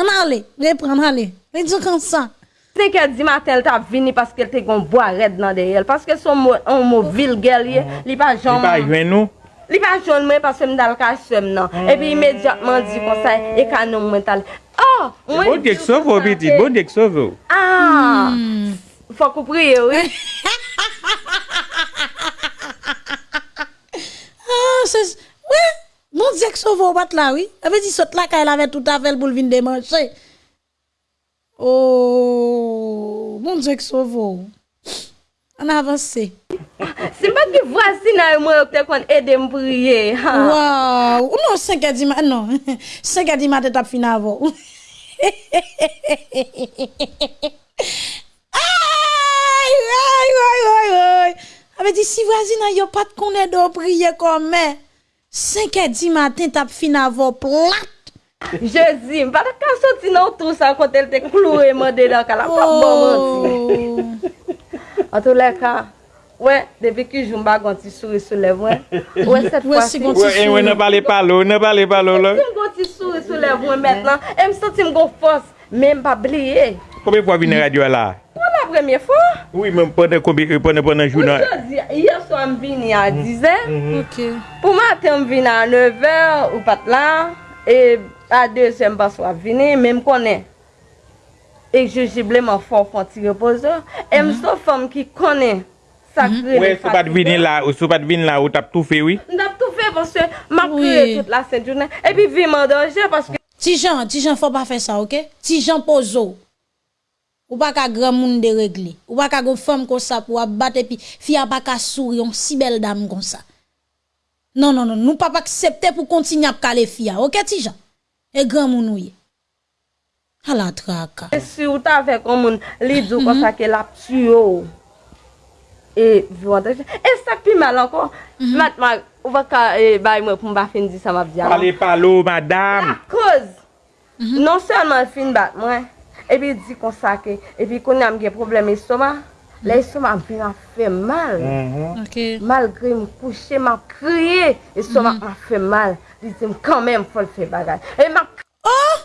An ale, repran ale. E di kon sa. Se ke di matel ta vini paske te kon boared nan de el. Paske son mou vilgel ye, li pa jom. Li pa jwen nou. Li pa jwen mwen paske mdal ka sem nan. E pi imediatman di kon sa, e kanon mwen tal. Oh, mwen bon di. Bon dek sovo biti, bon dek sovo. Ah, hmm. fok ou priye ou. Ah, se, wè. Mon zek sovo bat la, oui. Avait dit saute la, car elle avait tout à fait le boule vin démancher. Oh, mon zek sovo. An avanse. Se pa ki vwasi nan yon mwen yo te kon ede mpriye. Waw. Ou nou 5 a di ma, non. 5 non, a di ma te tap fin avon. Ay, ay, ay, ay, ay. Ave di si vwasi nan yo pat kon ede mpriye kon men. 5 e di matin tap fin avon plat. Je zi, m pata ka soti nan tou sa kote l te klou e mande la ka la pap bon man zi. An tou le ka, wè, depi ki joun bagon ti souri sou lev wè. Wè set fwa si. Wè ne bale palo, ne bale palo la. Depi m gon ti souri sou lev wè mèt lan, m soti m gon fos, mè m pa bliye. Koube pou avine radyo la? Wè. Mhm. la premye fwa. Oui, men pwene pwene jounan. Yo so m vini a 10 an. Pou maten m vini a 9 an ou pat la. E a 2 an m baswa vini, men m konen. E jejible man fwa fwa ti repozo. E m so fwam ki konen. Ouè, sou pat vin la, sou pat vin la, ou tap tou fe, oui? Ndap tou fe, pwosye, map kre tout la sentounen, epi vi mandanje, pwoske... Ti jan, ti jan, fò pa fe sa, ok? Ti jan pozo, Ou pa ka gran moun de regle. Ou pa ka go femme kon sa pou ap bat epi fia pa ka souri on si bel dame kon sa. Non, non, non, nous pas accepter pour continuer à caler fia. OK Tija? Et grand moun ouye. À la traque. Si ou ta fait comme moun li dou comme ça que la tuo. Et voilà. Et ça plus mal encore. Mhm. Maintenant, on va ka eh, bay moi pour m'ba fin di ça m'a dit. Parlez pas l'eau madame. La cause. Mhm. Non seulement fin bat moi. epi di kon sa ke, epi kon nam gen problem estoma, la mm. estoma an fin a fe mal. Mm-hmm. Malgre m kouche, m an kriye, estoma mm. an fe mal. Di di m kanmen fol fe bagay. E m an kriye. Oh!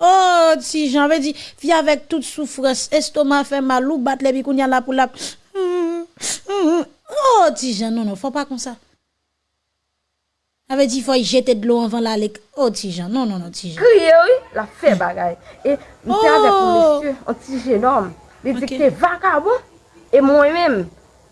oh, si jan ve di, vi avèk tout soufres, estoma fè malou, bat le bi koun yan la pou la. Mm-hmm. Mm-hmm. Oh, ti jan, non, non, fò pa kon sa. Ave di fò y jete de l'eau anvan la lek. Oh, ti jan, non, non, non, ti jan. kriye oui, la fe bagay. E m te avek m Oh. mesye, an ti jenom, li di Ok. ki te vakabon, e mwen men,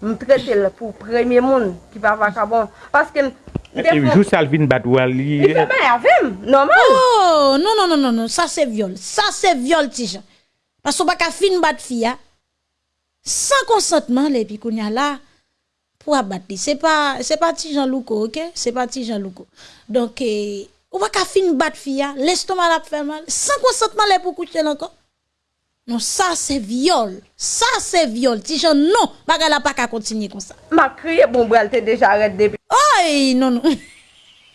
m trete l pou premye moun ki pa vakabon. Paske m E jou salvin bat wali. Li fe bay avem, normal. Oh, non, non, non, non, non, ça c'est viol. Ça c'est viol, Tijan. Parce qu'on pas qu'à fin battre fille, sans consentement, les puis qu'on y a là, pour abattre. C'est pas, c'est pas Tijan Louko, ok? C'est pas Tijan Louko. Donc, eh, on va qu'à fin battre fille, l'estomac la fait mal, sans consentement, les pour coucher là encore. Non, ça c'est viol. Ça c'est viol. Tijan, non, baga la pas qu'à continuer comme ça. Ma kriye bon bral te deja ret depi Ay, non, non.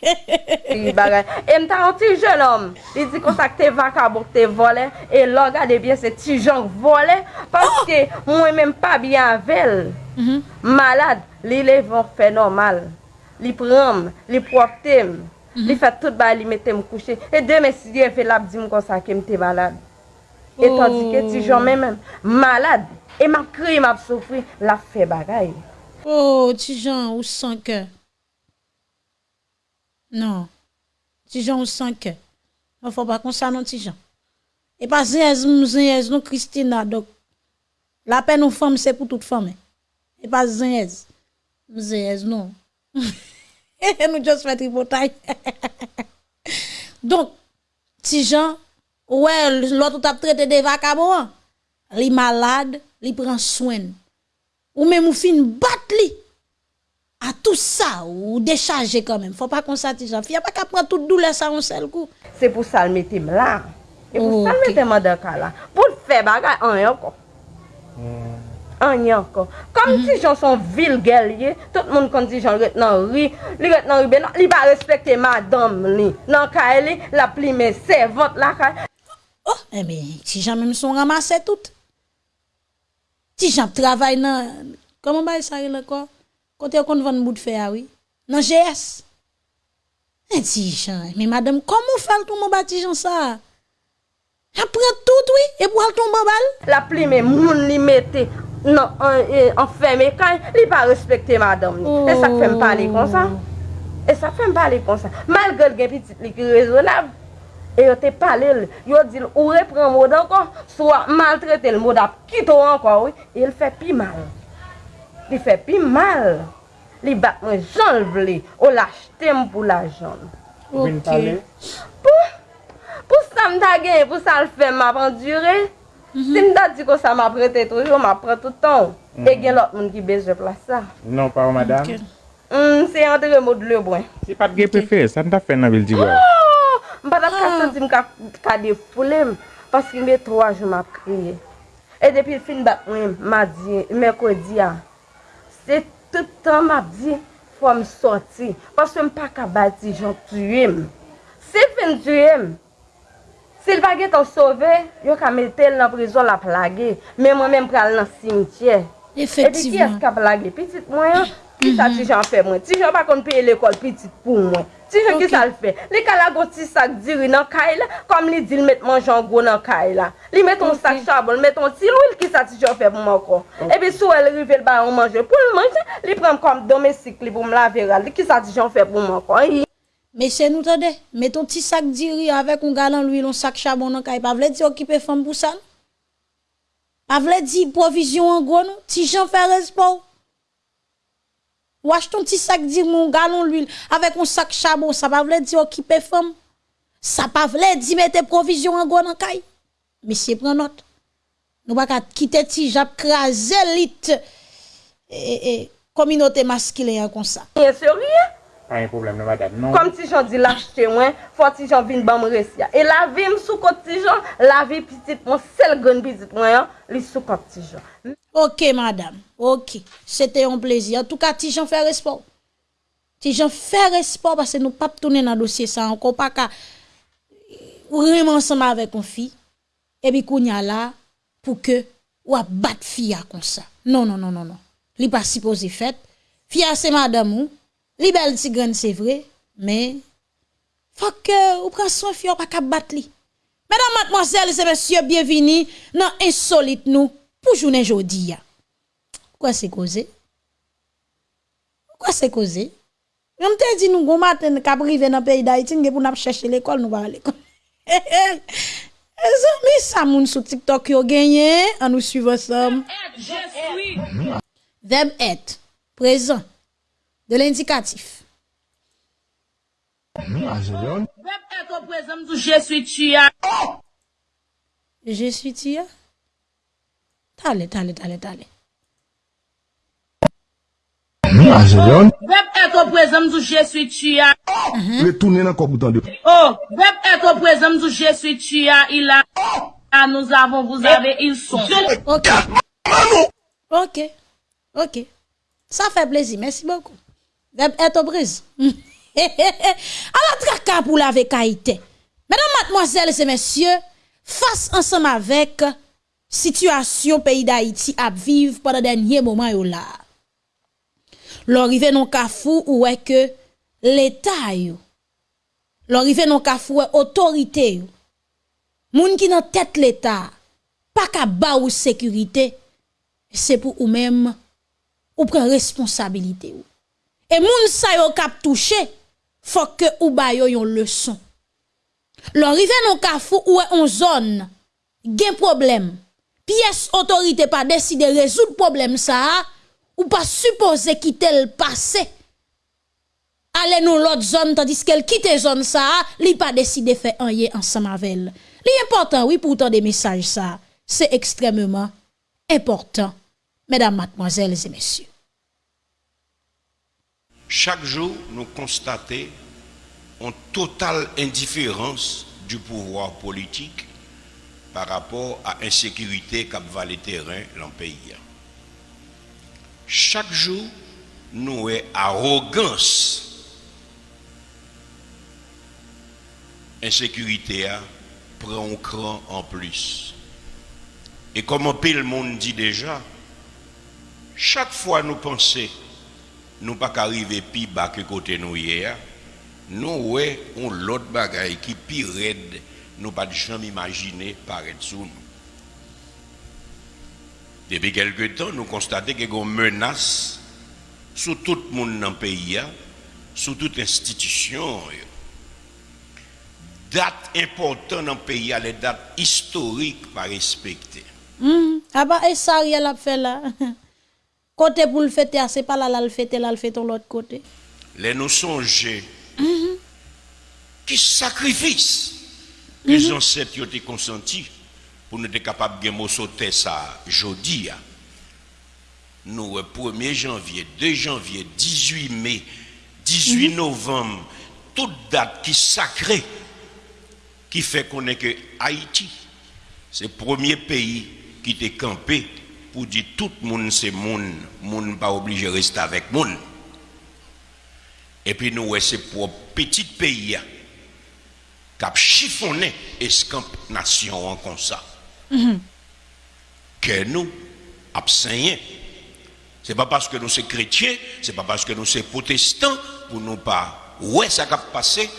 bagay. E mta an ti jen om. Li di kon sa ke te vakabok te vole. E lo gade bien se ti jan vole. Paske mwen menm pa Mm -hmm. Malade, li levon fè normal. Li pram, li proptem, mm -hmm. li fè tout ba li metem kouche. E deme si diye fè lap di m kon sa kem te malade. Oh. E tandike ti jom men men, malade, e ma kri m ap sofri, la fè bagay. Oh, ti jan ou san ke. Non, ti jan ou san ke. An fò bakon sa non ti jan. E pa zeyez m zeyez nou Kristina dok. La pen nou fòm se pou tout fòm e. Et pas zèz. Zèz, non. Nous juste fait tripotaille. Donc, Tijan, ouais, l'autre t'a traité de vacabon. Li malade, li prend soin ou même ou fin battre li à tout ça ou décharger quand même faut pas qu'on s'attise fi a pas qu'à prendre toute douleur ça en seul coup Se pou sal metem la. E pou sal Ok. metem an de ka la. Pou l fe bagay, an yon kon. An yon kon. Kom ti jan son vil gel ye, tout moun kon ti jan ret nan ri, li ret nan ri ben, li ba respekte madame li. Nan ka li, la pli men servante la ka. oh eh ben si j'en même son ramassé tout si j'en travaille dans comment ba ça là quoi côté qu'on vend bout de fer ah oui? Dans GS eh ti Jean, mais madame comment faire tout mon bâtiment ça? Après tout oui et pour tomber balle? La pli men moun li mette Euh, euh, nan enferme kay, li pa respekte madame ni. E sa fèm pale kon sa. E sa fèm pale kon sa. Malgol gen pitit li ki rezonab, e yo te pale l, yo dil ou repren mod ankon, swa maltrete l mod ap kito ankon, oui. e l fè pi mal. Li fè pi mal. Li bat mwen jan l vle, ou lach tem pou la jan. Ok. Pou, pou sa mta gen, pou sa l fèm ap endure, Si mta di ko sa m prete toujou, m apre toutan. E gen lot moun ki bezwe plasa. Non mm, bon. oh, pa ou madame? Se yon te remod le bwen. Si pat gen prefe, sa nta fe nan vil di wè? M pat ah, ap kase di mka ka defoulem. Paske mbe 3 jou m kriye. E depi fin bat mwen, mè kou di ya. Se toutan m di, fwa m sorti. Paske m pa ka bati jan tuyem. Se fin tuyem. Sil pa get tan sove, yo ka metel nan prizon la plage. Men mwen men pral nan simitye. Efektivman. E pi ki es ka plage? Pitit mwen yo? Ki sa ti jan fe mwen? Ti jan pa kon peye l'ekol pitit pou mwen. Ti jan ki sa l fe? Li ka la go ti sak diri nan kay la, kom li dil met manjan go nan kay la. Li met ton sak chabon, met ton sil wil ki sa ti jan fe pou mwen kon. E pi sou el rive ba yon manje pou l manje, li prem kom domestik li pou m la veral. Li ki sa ti jan fe pou mwen kon. Mese nou tade, meton ti sak diri avèk un galan lwi lon sak chabon nan kay, pa vle di okipe fèm pou sal. Pa vle di provizyon an gwo nou, ti jan fè respon. Wach ton ti sak diri moun galan lwi avèk un sak chabon, sa pa vle di okipe fèm. Sa pa vle di mette provizyon an gwo nan kay. Mese pren not. Nou baka kite ti jap kraze lit e, e, kominote maskile yon konsa. E sè rye? An yon problem nan madame, non? Kom ti jan di lache mwen, fwa ti jan vin ban mwen resya. E la vi m sou kont ti jan, la vi pitit mwen, sel gwen pitit mwen yon, li sou kont ti jan. Ok, madame, ok. Sete yon plezi. En tout ka, ti jan fè respon. Ti jan fè respon, pase nou pap tounen nan dosye sa, anko pa ka ou rem ansama avè kon fi, ebi kou nya la, pou ke ou a bat fi ya kon sa. Non, non, non, non, non. Li pa si pose fèt. Fi ya se madame ou, Li bel ti c'est vrai, mais faut que ou ou soin son ou pa kap bat li. Mesdames, mademoiselles et messieurs, bienvenue dans Insolite nous pour journée aujourd'hui. Pourquoi c'est causé? Pourquoi c'est causé? Je te dit nous bon matin qu'à arriver dans pays d'Haïti pour nous chercher l'école nous va à l'école. Eh, amis, ça moun sur TikTok yo gagné en nous suivant ensemble. Verbe être présent de l'indikatif. Je suis tia. Tale, tale, tale, tale. Azelyon. Vep eto prezem zou jeswi tuya. Le toune nan kopoutan de. Oh, vep eto prezem zou jeswi tuya ila. A nou zavon, vous avez il son. Ok. Ok. Ok. Sa fe plezi. Mersi beaucoup. Verbe être brise. Alors, traka pour la vekaïté. Mesdames, mademoiselles et messieurs, face ensemble avec situation pays d'Haïti à vivre pendant dernier moment yo là. L'orive non kafou ou est que l'État yo. L'orive non kafou est autorité yo. Moun qui nan tête l'État, pas ka ba ou sécurité, c'est pour ou même ou prend responsabilité ou. E moun sa yo kap touche, fok ke ou bayo yon leson. Lon rive nou kafou ou e on zon, gen problem. Piyes otorite pa deside rezout problem sa a, ou pa suppose ki tel pase. Ale nou lot zon, tandis ke el kite zon sa a, li pa deside fe anye ansan mavel. Li important, oui, pourtant de mesaj sa a. Se ekstrememan important, mesdames, mademoiselles et messieurs. Chaque jour nous constatons une totale indifférence du pouvoir politique par rapport à l'insécurité qui va le terrain dans le pays. Chaque jour, nous avons arrogance. Insécurité prend un cran en plus. Et comme un peu le monde dit déjà, chaque fois nous pensons, nous pas qu'arriver plus bas que côté nous hier, nous avons l'autre bagaille qui pire raide nous pas jamais imaginer paraître sous nous. Depuis quelque temps, nous constatons qu'il y a une menace sur tout le monde dans le pays, sur toute institution. Date importante dans le pays, les dates historiques pas respectées. Mm. Ah bah, et ça, il a fait là. Côté pour le fêter, c'est pas là, là, le fêter, là, le fêter l'autre côté. Les nous songer. Mm Qui sacrifice les ancêtres ont été consentis pour nous être capables de sauter ça jeudi. Nous, 1er janvier, 2 janvier, 18 mai, 18 novembre, toute date qui est sacrée, qui fait qu'on est que Haïti, c'est le premier pays qui est campé pour dire tout le monde c'est monde, monde pas obligé de rester avec monde. Et puis nous, c'est pour petit pays cap chiffonné escamp nation comme ça. Que nous, abseignés. Ce n'est pas parce que nous sommes chrétiens, ce n'est pas parce que nous sommes protestants, pour nous pas, ouais, ça a passé,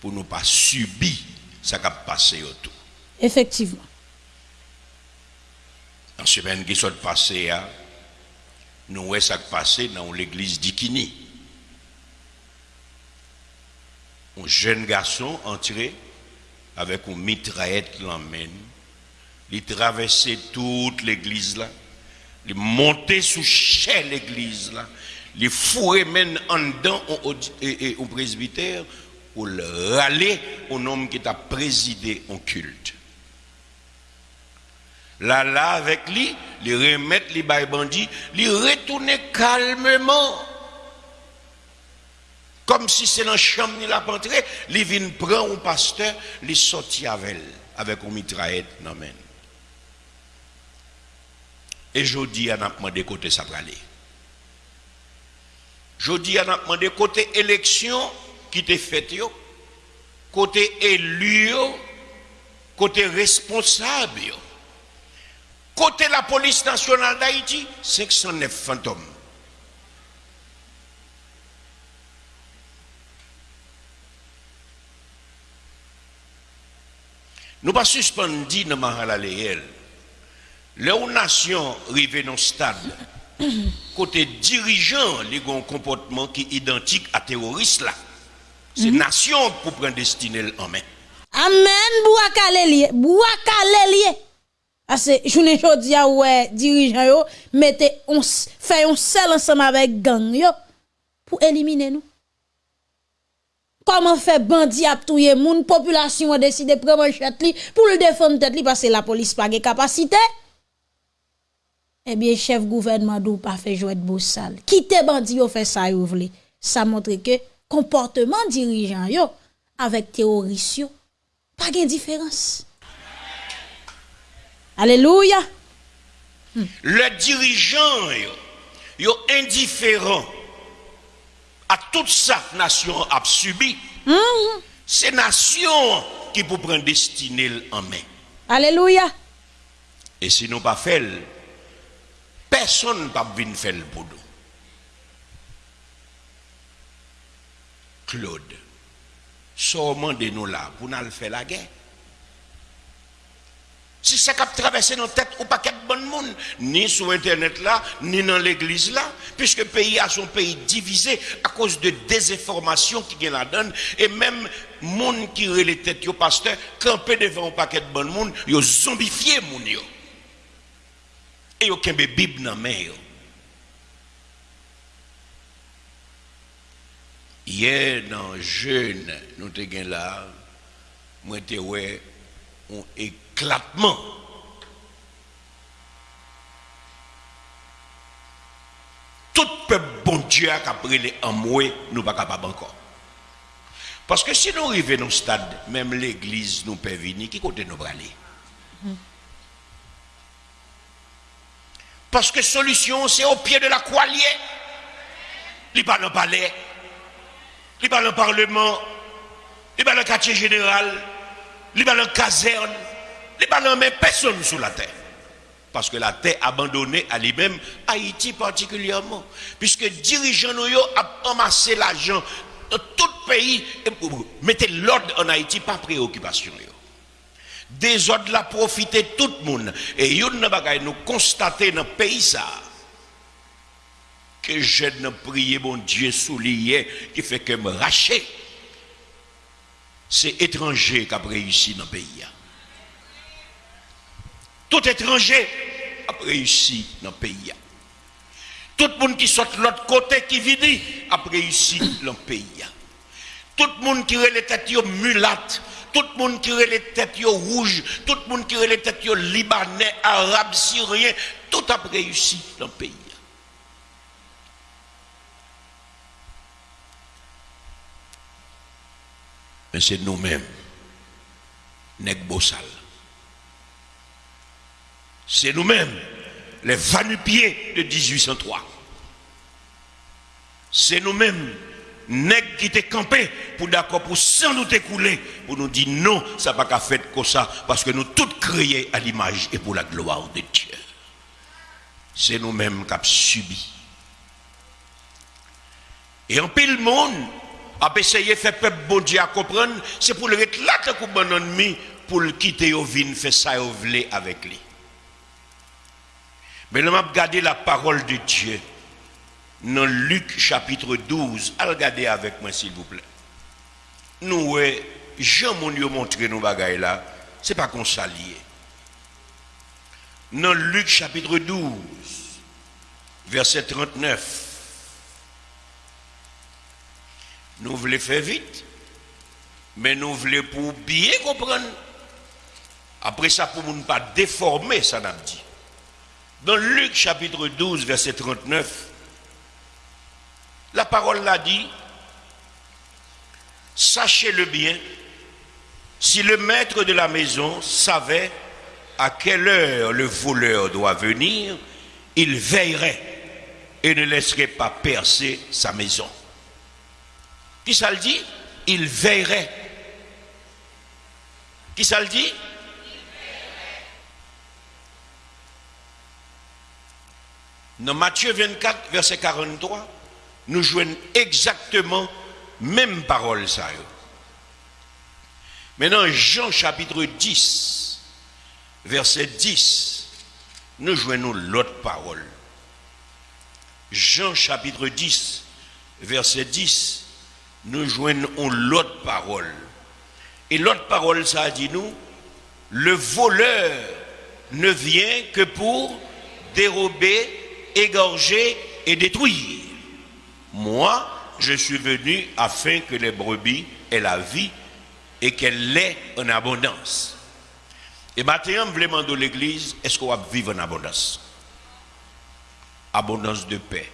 pour nous pas subir ça a passé autour. Effectivement. En semaine qui soit passé, nous, ouais, ça a passé dans l'église d'Ikini. un jeune garçon entré avec une mitraillette l'emmène. Il traversait toute l'église là. Il montait sous chez l'église là. les fourrés mènent en dedans au, presbytère pour le râler au homme qui t'a présidé en culte. Là, là, avec lui, les remettre les bails bandits, les retourner calmement. Comme si c'est dans la chambre, il a entré, les vient prendre un pasteur, les sortir avec elle, avec une mitraillette, non, Et je dis à demandé côté ça va. Je dis à demandé côté élection qui t'est faite, côté élu, côté responsable. Côté la police nationale d'Haïti, 509 fantômes. Nous pas suspendu dans Mahalaléel. Les nations arrivent dans le stade, côté dirigeant, ont un comportement qui est identique à terroriste là. C'est mm nation pour prendre destinée en main. Amen, Bouakalelier. Bouakalelier. Ase, jounen jodi ya wè dirijan yo, mette, on, fè yon sel ansam avèk gang yo, pou elimine nou. Koman fè bandi ap touye moun, populasyon wè deside preman chet li, pou l defon tèt li, pase la polis pa ge kapasite. Eh Ebyen, chef gouvernement dou pa fè jwèd bo sal. Kite bandi yo fè sa yo vle. Sa montre ke, komporteman dirijan yo, avèk teorisyon, pa gen diferans. Alléluia. Le dirigeant, yo, indifférent à toute sa nation a subi. Mm-hmm. C'est nation qui peut prendre destinée en main. Alléluia. Et si nous pas fait, personne ne peut venir faire le boulot. Claude, seulement de nous là pour nous faire la guerre. Si ça a traversé nos têtes ou pas de bon monde, ni sur Internet là, ni dans l'église là, puisque le pays a son pays divisé à cause de désinformation qui vient la donne, et même monde qui les têtes au pasteur, campé devant un paquet de bon monde, yo zombifié moun yo. Et yo kembe Bible dans main yo. Hier dans jeune, nous te là, moi te ouais, on éclatement. Tout peuple bon Dieu a pris les amoués, nous pas capables encore. Parce que si nous arrivons le stade, même l'église nous peut venir, qui côté nous aller? Parce que solution, c'est au pied de la croix liée. Il pas le palais, il pas le parlement, il pas le quartier général, il pas caserne, pas dans même personne sur la terre. Parce que la terre abandonnée à lui-même, Haïti particulièrement. Puisque dirigeants nous ont amassé l'argent dans tout le pays. Mettez l'ordre en Haïti, pas préoccupation. Des ordres la profité tout le monde. Et nous constater dans le pays ça. Que je ne prie mon Dieu soulié qui fait que me racher. C'est étranger qui a réussi dans le pays. Tout étranger a réussi dans le pays. Tout le monde qui sort de l'autre côté qui vit a réussi dans le pays. Tout le monde qui a les têtes mulates, tout le monde qui a les têtes rouges, tout le monde qui a les têtes libanais, arabes, syriens, tout a réussi dans le pays. Mais c'est nous-mêmes, bossal c'est nous-mêmes, les vanupiers de 1803. C'est nous-mêmes, nègres qui étaient campés pour d'accord, pour sans nous écouler, pour nous dire non, ça n'a pas fait comme ça, parce que nous tous créés à l'image et pour la gloire de Dieu. C'est nous-mêmes qui avons subi. Et en pile monde a essayé de faire peuple bon Dieu à comprendre, c'est pour le comme bon ennemi, pour quitter au vin, faire ça avec lui. Mais nous avons gardé la parole de Dieu dans Luc chapitre 12. Allez regarder avec moi, s'il vous plaît. Nous, Jean mon Dieu montré nos bagailles là, c'est pas qu'on s'allie. Dans Luc chapitre 12, verset 39. Nous voulons faire vite, mais nous voulons pour bien comprendre. Après ça, pour ne pas déformer, ça n'a dit. Dans Luc chapitre 12, verset 39, la parole l'a dit, sachez-le bien, si le maître de la maison savait à quelle heure le voleur doit venir, il veillerait et ne laisserait pas percer sa maison. Qui ça le dit? Il veillerait. Qui ça le dit? Dans Matthieu 24, verset 43, nous jouons exactement même parole ça. Maintenant, Jean chapitre 10, verset 10, nous jouons l'autre parole. Jean chapitre 10, verset 10, nous joignons l'autre parole. Et l'autre parole, ça dit nous, le voleur ne vient que pour dérober, égorger et détruire. Moi, je suis venu afin que les brebis aient la vie et qu'elle l'ait en abondance. Et maintenant, demander de l'église, est-ce qu'on va vivre en abondance? Abondance de paix,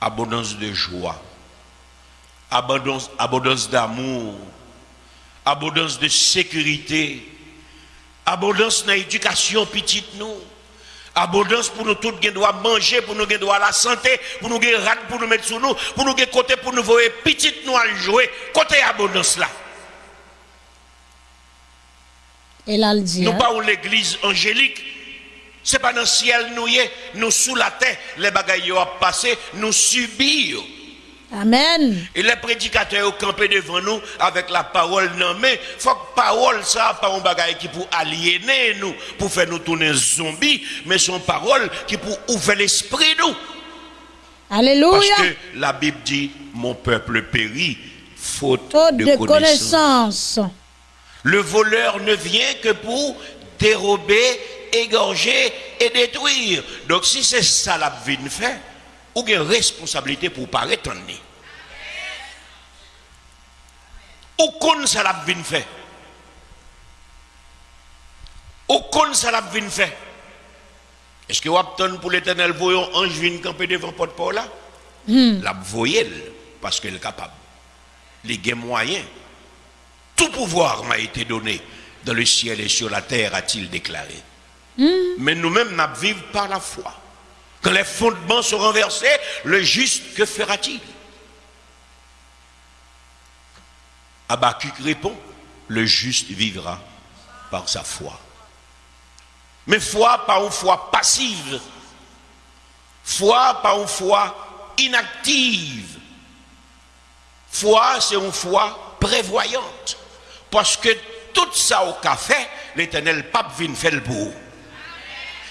abondance de joie, abondance, abondance d'amour, abondance de sécurité, abondance dans l'éducation petite nous, abondance pour nous tous qui doit manger, pour nous qui doit la santé, pour nous qui rat pour nous mettre sous nous, pour nous qui côté pour nous voir petite nous à jouer, côté abondance là. Et là. Nous pas l'église angélique. C'est pas dans le ciel nous y est, nous sous la terre, les bagailles ont passé, nous subir. Amen. Et les prédicateurs ont campé devant nous avec la parole non mais faut que parole ça pas un bagaille qui pour aliéner nous, pour faire nous tourner zombies, mais son parole qui pour ouvrir l'esprit nous. Alléluia. Parce que la Bible dit mon peuple périt faute, Faute de, de connaissance. connaissance. Le voleur ne vient que pour dérober, égorger et détruire. Donc si c'est ça la vie fait, ou une responsabilité pour pas retourner. Ou qu'on ça la de fait. Ou qu'on ça la de fait. Est-ce que vous attendez pour l'éternel voyant ange vient camper devant porte paul là? La voyelle parce qu'elle est capable. Les gains moyens. Tout pouvoir m'a été donné dans le ciel et sur la terre, a-t-il déclaré. Mais nous-mêmes, nous vivons par la foi. Quand les fondements sont renversés, le juste, que fera-t-il? Habakkuk répond, le juste vivra par sa foi. Mais foi, pas une foi passive. Foi, pas une foi inactive. Foi, c'est une foi prévoyante. Parce que tout ça au café, l'éternel pape vient faire le bout.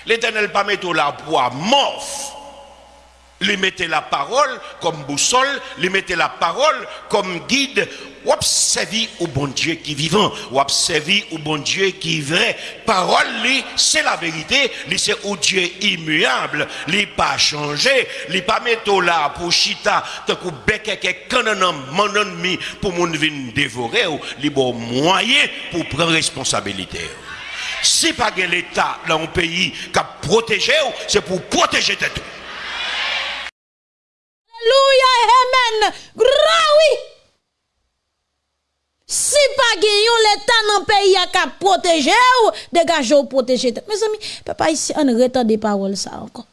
L'éternel pas mettre la poids morphe. Lui mettez la parole comme boussole, lui mettez la parole comme guide. Ou observer au bon Dieu qui est vivant, ou observer au bon Dieu qui est vrai. Parole, lui, c'est la vérité, lui, c'est au Dieu immuable, lui, pas changé, lui, pas mettre là pour chita, tant que bec canon mon ennemi pour mon vin dévorer, lui, bon moyen pour prendre responsabilité. Si pas l'État dans un pays qui a protégé, c'est pour protéger tout. Alléluia, amen. Graoui. Si pas l'État dans le pays a qu'à protéger ou protéger. Mes amis, papa ici on retard des paroles ça encore.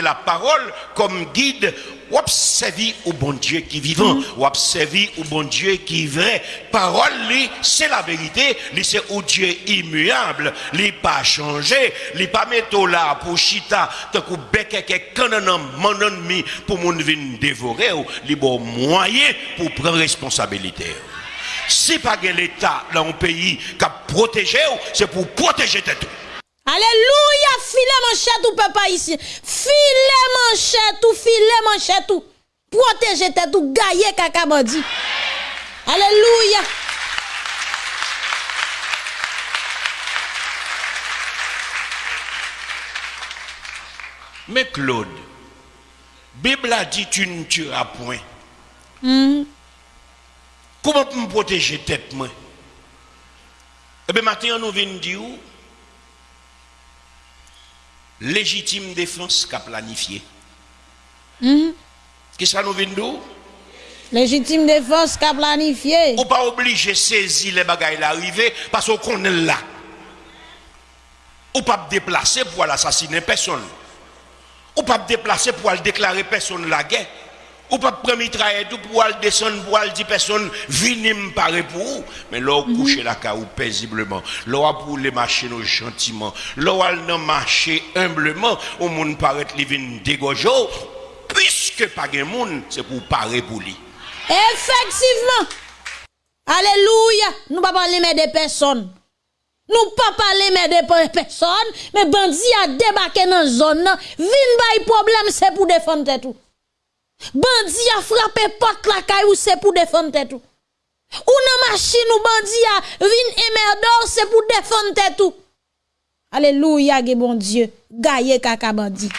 La parole comme guide, ou observer au bon Dieu qui est vivant, ou observer au bon Dieu qui est vrai. Parole, lui, c'est la vérité, lui, c'est au Dieu immuable, lui, pas changé, lui, pas mettre là pour chita, tant que bec canon mon ennemi pour mon vin dévorer, ou lui, bon moyen pour prendre responsabilité. Si pas l'État dans un pays qui a protégé, c'est pour protéger tout. Alléluia, filet manchette ou papa ici. Filet manchette ou filet manchette ou. Protégez tête ou gaillé kaka bandi. Alléluia. Mais Claude, Bible a dit tu ne tueras point. Mhm. Comment me protéger tête moi? Eh bien, maintenant, nous venons dire légitime défense qu'a planifié. Mhm. Qu'est-ce que nous venons Légitime défense qu'a planifié. Ou pas obligé de saisir les bagailles l'arrivée parce qu'on est là. Ou pas déplacer pour assassiner personne. Ou pas déplacer pour déclarer personne la guerre. Ou pas prendre mitraille tout pour aller descendre pour aller dire personne venez me parler pour vous. Mais là, vous couchez la caou paisiblement. Là, pour les machines gentiment. Là, non marcher humblement. Au monde paraît les vin dégojo. Puisque pas de monde, c'est pour parler pour lui. Effectivement. Alléluia. Nous pas parler mais des personnes. Nous pas parler mais des personnes, mais bandit a débarqué dans zone nan, vin bay problème c'est pour défendre tout. Bandit a frappé porte la caille c'est pour défendre tout. Ou nan machine ou bandit a vin émerdor c'est pour défendre tout. Alléluia, bon Dieu. Gaye kaka bandit.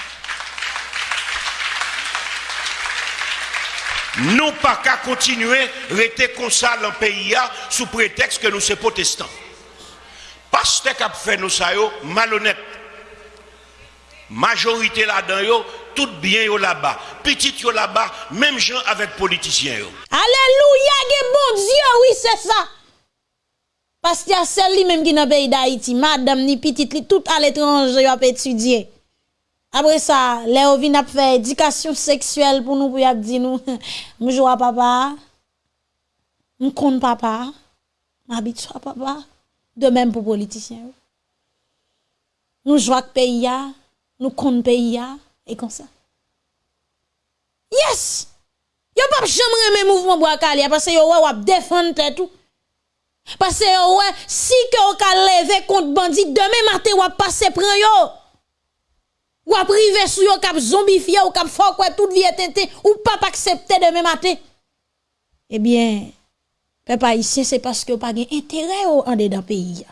Nous pas qu'à continuer rester comme ça dans le pays sous prétexte que nous sommes protestants. Pasteur qui a fait nous ça malhonnête. Majorité là-dedans tout bien yo là-bas. Petit yo là-bas, même gens avec politiciens. Alléluia, bon Dieu, oui c'est ça. Parce qu'il y a celle li même qui dans pays d'Haïti, madame ni petite tout à l'étranger a étudier. Après ça, les vin a fait éducation sexuelle pour nous pour y dire nous joue à papa. On compte papa. M'habitue à papa. De même pour politiciens. Nous jouons pays nous compte pays et comme ça. Yes! Yo pas jamais mes mouvements bois calia parce que yo ou défendre tout. Parce que yo si que ka lever contre bandit demain matin ou passer prend yo. Ou a privé sou yo kap zombifié ou kap fort quoi toute vie tente ou pas accepter demain matin. Eh bien, peuple haïtien c'est parce que pas gain intérêt en dedans pays.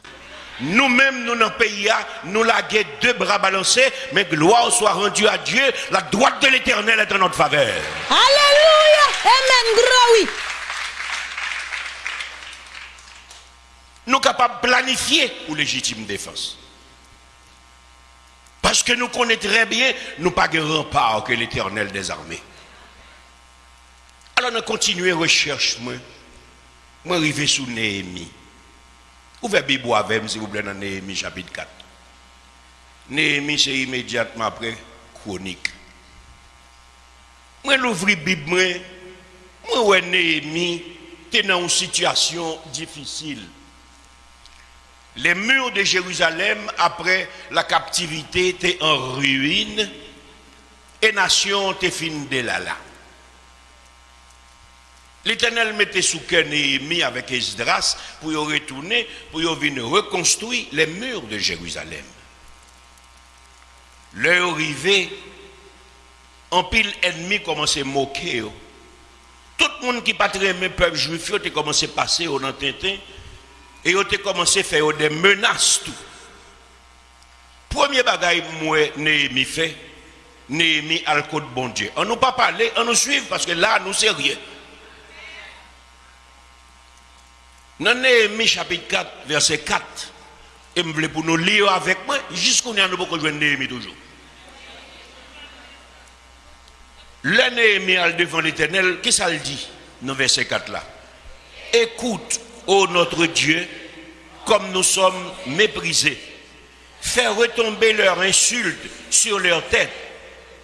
Nous-mêmes, nous dans le pays, nous laguons deux bras balancés, mais gloire soit rendue à Dieu, la droite de l'éternel est en notre faveur. Alléluia! Amen, gros oui. Nous sommes capables de planifier pour légitime défense. Parce que nous connaissons très bien, nous pas de rempart que l'éternel des armées. Alors nous continuons recherche, moi. Moi, arrivé sous Néhémie. Ouvrez Bible avec s'il vous plaît, dans Néhémie chapitre 4. Néhémie, c'est immédiatement après chronique. Moi, l'ouvre Bible, moi, moi, Néhémie, t'es dans une situation difficile. Les murs de Jérusalem, après la captivité, étaient en ruine et nation était fin de là là. L'Éternel mettait sous cœur Néhémie avec Esdras pour y retourner, pour y venir reconstruire les murs de Jérusalem. L'heure arrivée, en pile ennemi commençait à moquer. Tout le monde qui patrait le peuple juif, a commencé à passer au Nantintin et a commencé à faire des menaces. Tout. Premier bagaille, moi, Néhémie fait, Néhémie a le code bon Dieu. On nous pas parler, on nous suit parce que là, nous c'est rien. Dans Néhémie chapitre 4, verset 4, et je voulais pour nous lire avec moi, jusqu'à nous jouer Néhémie toujours. Le Néhémie devant l'éternel, qu'est-ce qu'il dit dans verset 4 là? Écoute, ô notre Dieu, comme nous sommes méprisés. Fais retomber leurs insultes sur leur tête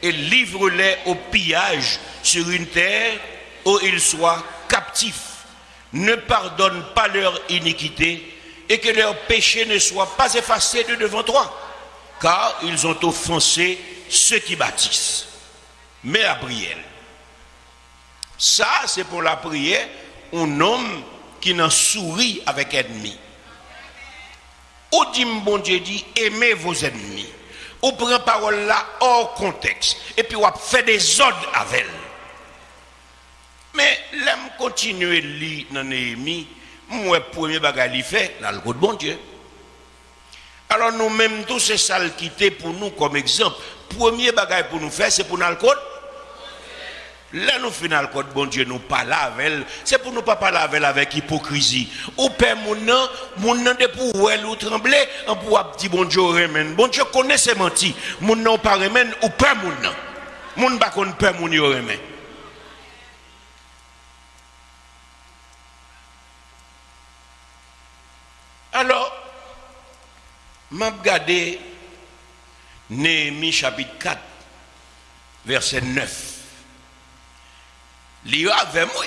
et livre-les au pillage sur une terre où ils soient captifs ne pardonne pas leur iniquité et que leur péché ne soit pas effacé de devant toi, car ils ont offensé ceux qui bâtissent. Mais à prière. Ça, c'est pour la prière, un homme qui n'en sourit avec ennemi. Ou dit, bon Dieu dit, aimez vos ennemis. Ou prend parole là hors contexte. Et puis, on fait des ordres avec elle. Mais l'aime continuer lire dans Néhémie, moi premier bagage li fait dans le bon Dieu. Alors nous mêmes tous c'est ça qui pour nous comme exemple. Premier bagage pour nous faire c'est pour nous le. Là, nous final code bon Dieu nous parle avec c'est pour nous pas parler avec avec hypocrisie. Ou père mon nom, mon nom de pour elle ou trembler, on pour dire bon Dieu remène. Bon Dieu connaît ses menti. Mon nom pas remène ou père mon nom. Mon pas connaît père mon remène. Alors, m'a regardé Néhémie chapitre 4 verset 9. L'IA avec moi.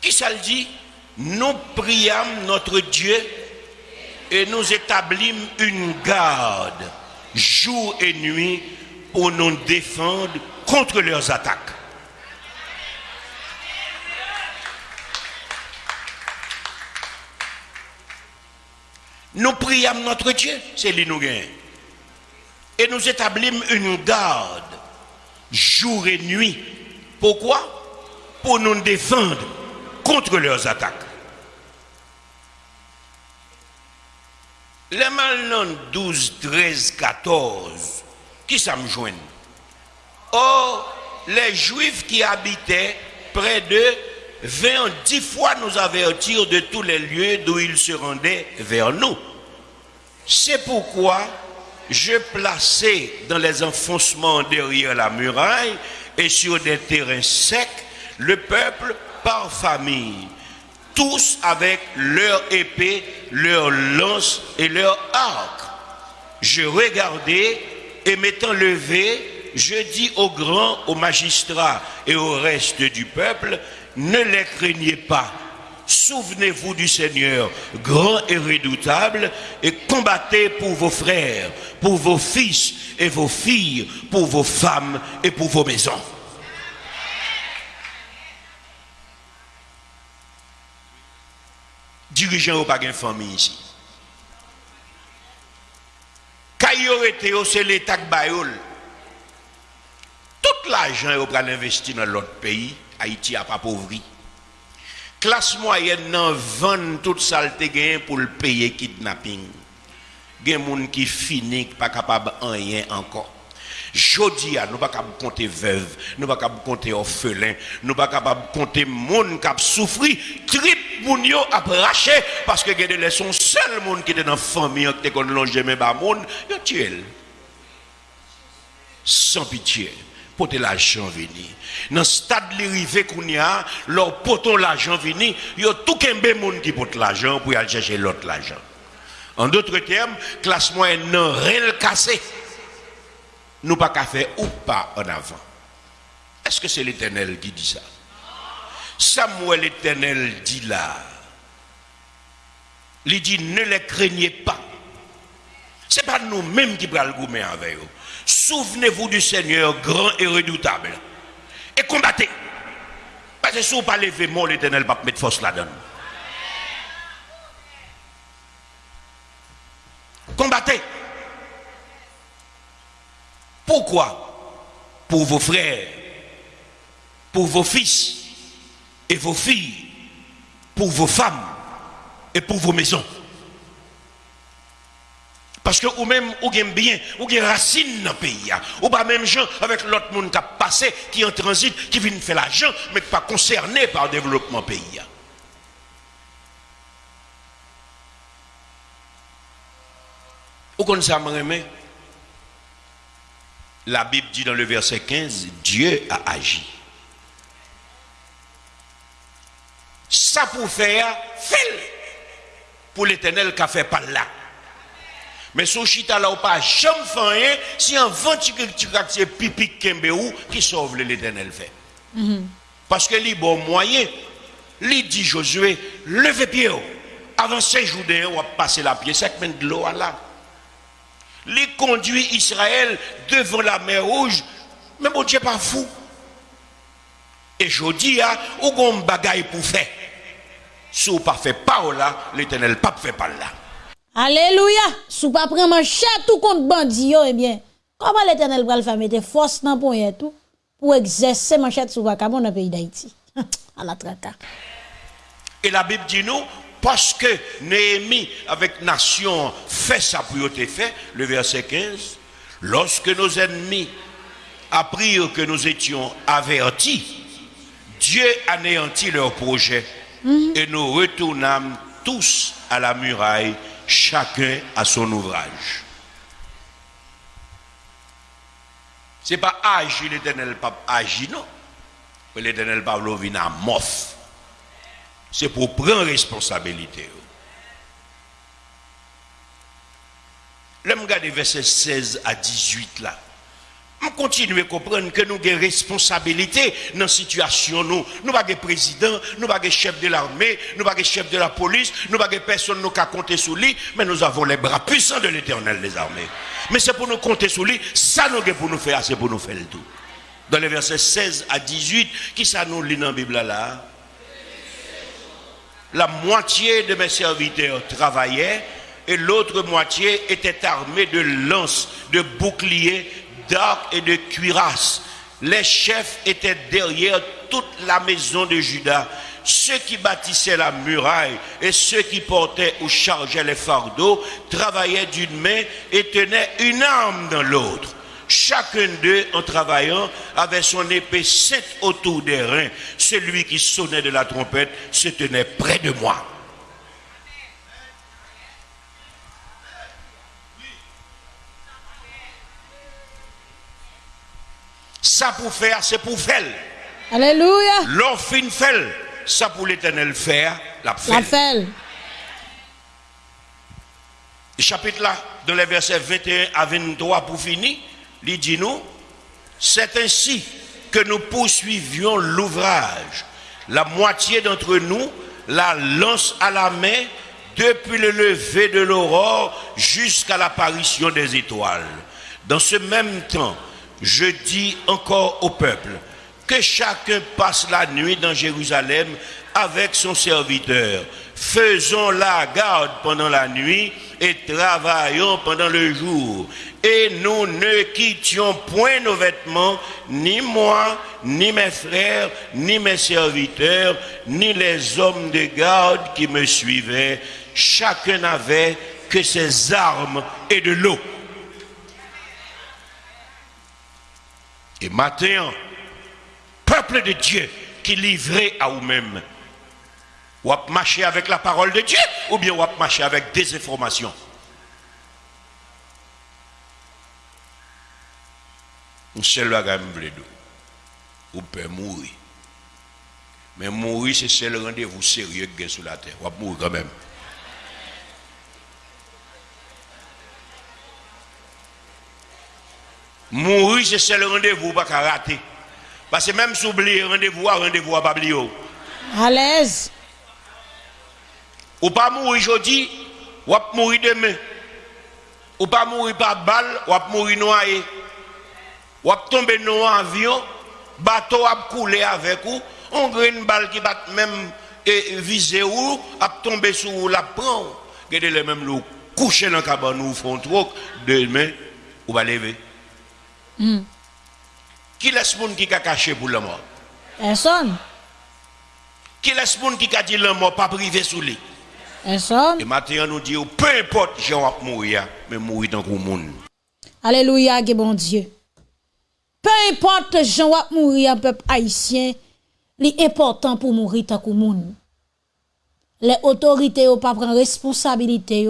Qui ça le dit? Nous priâmes notre Dieu et nous établîmes une garde jour et nuit pour nous défendre contre leurs attaques. Nous priâmes notre Dieu, c'est lui Et nous établîmes une garde jour et nuit. Pourquoi? Pour nous défendre contre leurs attaques. Les malins 12, 13, 14, qui ça Or, les Juifs qui habitaient près d'eux vinrent dix fois nous avertir de tous les lieux d'où ils se rendaient vers nous. C'est pourquoi je plaçais dans les enfoncements derrière la muraille et sur des terrains secs le peuple par famille, tous avec leur épée, leur lance et leur arc. Je regardais et m'étant levé, je dis aux grands, aux magistrats et au reste du peuple, ne les craignez pas. Souvenez-vous du Seigneur, grand et redoutable, et combattez pour vos frères, pour vos fils et vos filles, pour vos femmes et pour vos maisons. Dirigeant pas de famille ici. Été c'est l'État Bayol, tout l'argent est investi dans l'autre pays, Haïti a pas pauvri classe moyenne nan vend toute saleté gain pour le payer kidnapping. Gen moun qui fini pas capable rien encore. Jodi nous pas capable compter veuve, nous pas capable compter orphelin, nous pas capable compter moun qui a souffri, trip moun yo a raché parce que gen les son seul monde qui était dans famille qui kon longer même ba moun, yo tué. Sans pitié porter l'argent venir. Dans le stade de l'arrivée qu'on a, leur poton l'argent il y a tout un monde qui porte l'argent pour aller chercher l'autre l'argent. En d'autres termes, classe moyenne n'a rien cassé. Nous pas faire ou pas en avant. Est-ce que c'est l'éternel qui dit ça? Samuel l'éternel dit là. Il dit ne les craignez pas. Ce n'est pas nous-mêmes qui prenons le gourmet avec eux. Souvenez-vous du Seigneur grand et redoutable. Et combattez. Parce que si vous ne pas lever mon l'éternel, va mettre force là-dedans. Combattez. Pourquoi? Pour vos frères, pour vos fils et vos filles, pour vos femmes et pour vos maisons. Parce que ou même, ou gagne bien, ou gagne racine dans le pays. Ou pas même gens avec l'autre monde qui a passé, qui en transit, qui vient faire l'argent, mais qui pas concerné par le développement pays. Ou comme ça, La Bible dit dans le verset 15, Dieu a agi. Ça pour faire, fait pour l'éternel qui a fait par là. Mais son chita là ou pas jamais fait si un vent qui pipi kembe ou qui sauve l'éternel fait. Mhm. Parce que les bon moyen, il dit Josué, levez pied avant ces jours on va passer la pied sec men de l'eau là. Il conduit Israël devant la mer rouge, mais bon Dieu pas fou. Et je dis, ou gon bagaille pour faire? Si vous pas fait pas là, l'éternel pas fait pas là. Alléluia. Si pas prendre chat tout contre bandit eh bien, comment l'Éternel va le faire mettre force dans pour tout pour exercer manchette sur vacabon dans le pays d'Haïti? à la traka. Et la Bible dit nous parce que Néhémie avec nation fait sa priorité fait le verset 15 lorsque nos ennemis apprirent que nous étions avertis, Dieu anéantit leur projet et nous retournâmes tous à la muraille, chacun à son ouvrage. Ce n'est pas agir l'éternel pape agir, non. L'éternel pape vient à mof. C'est pour prendre responsabilité. Je regarde verset 16 à 18 là. Continue à comprendre que nous avons des responsabilités dans la situation. Nous n'avons pas de président, nous pas de chef de l'armée, nous pas de chef de la police, nous pas de personne qui a compter sur lui, mais nous avons les bras puissants de l'éternel des armées. Mais c'est pour nous compter sur lui, ça nous pour nous faire, c'est pour nous faire le tout. Dans les versets 16 à 18, qui ça nous lit dans la Bible là? La moitié de mes serviteurs travaillaient et l'autre moitié était armée de lances, de boucliers, d'arcs et de cuirasses. Les chefs étaient derrière toute la maison de Judas. Ceux qui bâtissaient la muraille et ceux qui portaient ou chargeaient les fardeaux travaillaient d'une main et tenaient une arme dans l'autre. Chacun d'eux, en travaillant, avait son épée sept autour des reins. Celui qui sonnait de la trompette se tenait près de moi. Ça pour faire, c'est pour faire. Alléluia. L'on fin fait, ça pour l'éternel faire, la fait. La fait. Chapitre là, dans les versets 21 à 23 pour finir, il dit nous, c'est ainsi que nous poursuivions l'ouvrage. La moitié d'entre nous la lance à la main depuis le lever de l'aurore jusqu'à l'apparition des étoiles. Dans ce même temps, je dis encore au peuple que chacun passe la nuit dans Jérusalem avec son serviteur. Faisons la garde pendant la nuit et travaillons pendant le jour. Et nous ne quittions point nos vêtements, ni moi, ni mes frères, ni mes serviteurs, ni les hommes de garde qui me suivaient. Chacun n'avait que ses armes et de l'eau. Et maintenant, peuple de Dieu qui livré à vous-même, ou à marcher avec la parole de Dieu, ou bien ou à marcher avec des informations. Bagage ou peut mourir. Mais mourir, c'est seul rendez-vous sérieux que sur la terre. Ou mourir quand même. Mourir, c'est le rendez-vous pas qu'à rater. Parce que même si oublier rendez-vous, rendez-vous à pas oublier. À l'aise. Ou pas mourir aujourd'hui, ou pas mourir demain. Ou pas mourir par balle, ou pas mourir noyé. Ou pas tomber dans un avion, bateau a couler avec vous, on a une balle qui bat même et viser ou, a tomber sur la prend. Regardez les mêmes loups coucher dans la cabane ou font trop, demain, ou va lever. Hmm. Qui laisse monde qui a caché pour la mort? Personne. Qui laisse monde qui a dit la mort pas privé sous lui? Personne. Et maintenant nous dit peu importe j'ai va mourir mais mourir dans le monde. Alléluia, bon Dieu. Peu importe Jean va mourir peuple haïtien, c'est important pour mourir dans le monde. Les autorités ne pas prendre responsabilité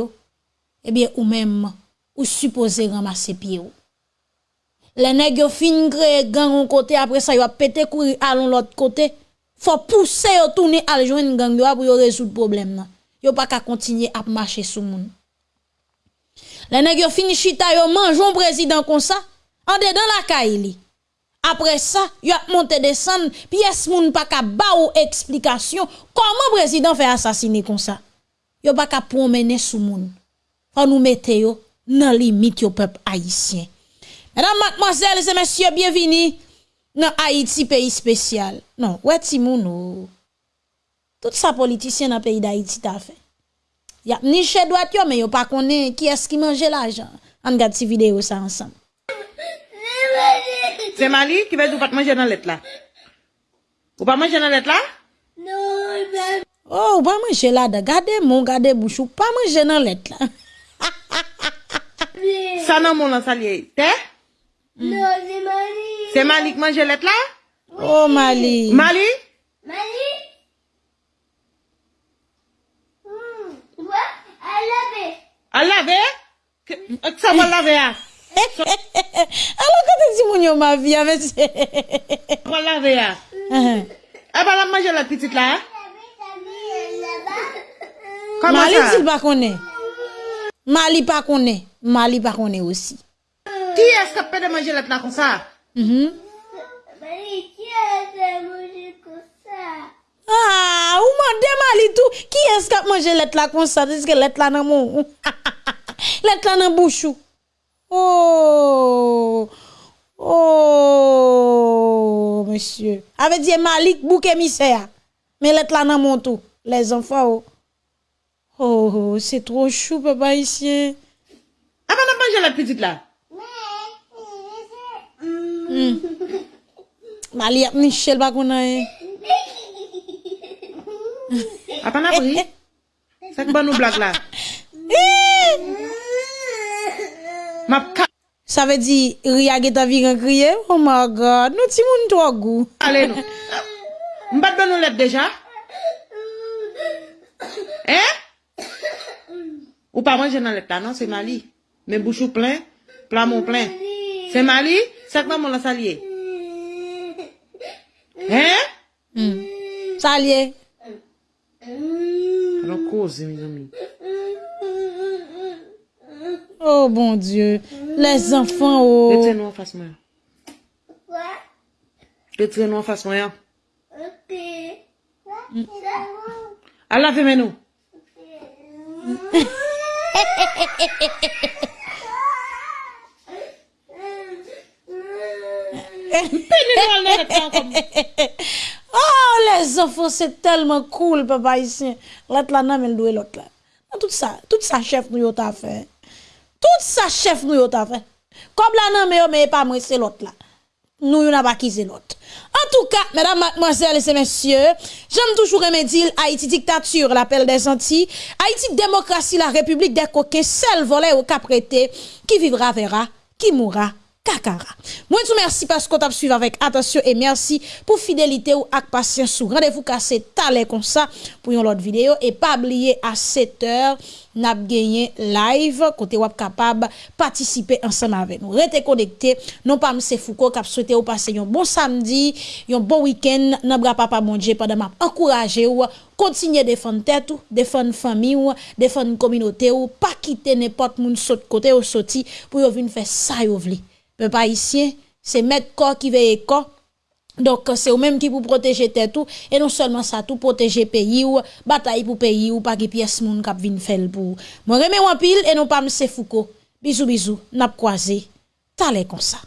eh bien ou même ou supposé ramasser pied les nèg yo fin créer gang un côté après ça yo pété courir à l'autre côté faut pousser yo tourner à joindre gang yo pour résoudre problème nan yo pas qu'à continuer à marcher sous moun les nèg yo fin chita yo mangeon président comme ça en dedans la caille après ça, yo a monté descendre, pièce moun pas ka ba ou explication comment président fait assassiner comme ça. Yo pas ka promener sous moun. Faut nous mettre yo dans limite yo peuple haïtien. Mesdames, mademoiselles et messieurs, bienvenue dans Haïti, pays spécial. Non, ouais, Timounou. Tout ça politicien dans le pays d'Haïti t'a fait. Y a ni chez droite, mais yo pas connaît qui est-ce qui mange l'argent. On regarde cette vidéo ça ensemble. C'est Mali qui veut pas manger dans l'être là. Ou pas manger dans l'être là? Non, ben... Oh, ou pas manger là, gardez mon, gardez bouche, ou pas manger dans l'être là. ça non mon lan ça lié. T'es? Mm. Non, c'est Mali. C'est Mali qui mange l'être là? Oui. Oh, Mali. Mali? Mali? Mmh. Ouais, à laver. À laver? Que, ça va laver, hein? Alors, quand tu dis mon ma vie, avec On va laver, hein? Eh ben, la manger la petite là, hein? Comment Mali, ça? Mali, tu pas connais. Mali, pas connaît. Mali, pas connaît aussi. Ki eske pede manje let la kon sa? Mali, ki eske manje kon sa? Ah, ou mande mali tou, ki eske manje let la kon sa? Diske let la nan moun. let la nan bouchou. Oh, oh, monsieur. Ave diye malik bouk emise ya. Men let la nan moun tou. Les anfa ou. Oh. oh, oh c'est trop chou, papa, ici. Ah, madame, j'ai la petite là. Hmm. Mali ap nichel bako nan e. Atan apri? Sek ban nou blag la. Eh. Map ka. Sa ve di, ria ge ta vigan kriye? Oh my God, nou ti moun to agou. Ale nou. Mbat ban nou let deja? Eh? Ou pa manje nan let la, nan? Se mali. Men bouchou plen, plamon plen. Se mali? Que maman l'a salié. Hein? Ça lié. Alors, cause, mes amis. Oh bon Dieu. Les enfants, oh. Retirez-nous en face, moi. Quoi? Retirez-nous en face, moi. hein. Ok. Pénez-nous dans la lettre là, comme- Oh, les enfants, c'est tellement cool, papa ici. L'autre là, non, mais le l'autre là. Tout ça, tout ça, chef, nous, yo t'a fait. Tout ça, chef, nous, yo t'a fait. Comme là, non, mais mais pas moi, c'est l'autre là. Nous, yo n'a pas qui c'est l'autre. En tout cas, mesdames, mademoiselles et messieurs, j'aime toujours remédier Haïti dictature, l'appel des Antilles. Haïti démocratie, la république des coquins, seul volet au caprété, qui vivra verra, qui mourra kakara. Moi, tout merci parce qu'on t'a suivi avec attention et merci pour fidélité ou ak patience ou rendez-vous cassé talé comme ça pour une autre vidéo et pas oublier à 7 heures n'a gagné live côté wap capable participer ensemble avec nous. Restez connectés. Non pas M. Foucault qui souhaité ou passer un bon samedi, un bon week-end. N'a bra papa mon Dieu pendant m'a encourager ou continuer défendre tête ou défendre famille ou défendre communauté ou pas quitter n'importe moun saute côté ou pour venir faire ça yo vle. Peuple haïtien, c'est mettre corps qui veille corps. Donc, c'est eux même qui pour protéger tout, et non seulement ça, tout protéger pays ou, bataille pour pays ou, pas qui pièce moun kap vin fel pour. Moi, remets en pile, et non pas M. Foucault. Bisous, bisous, n'a croisé. T'allez comme ça.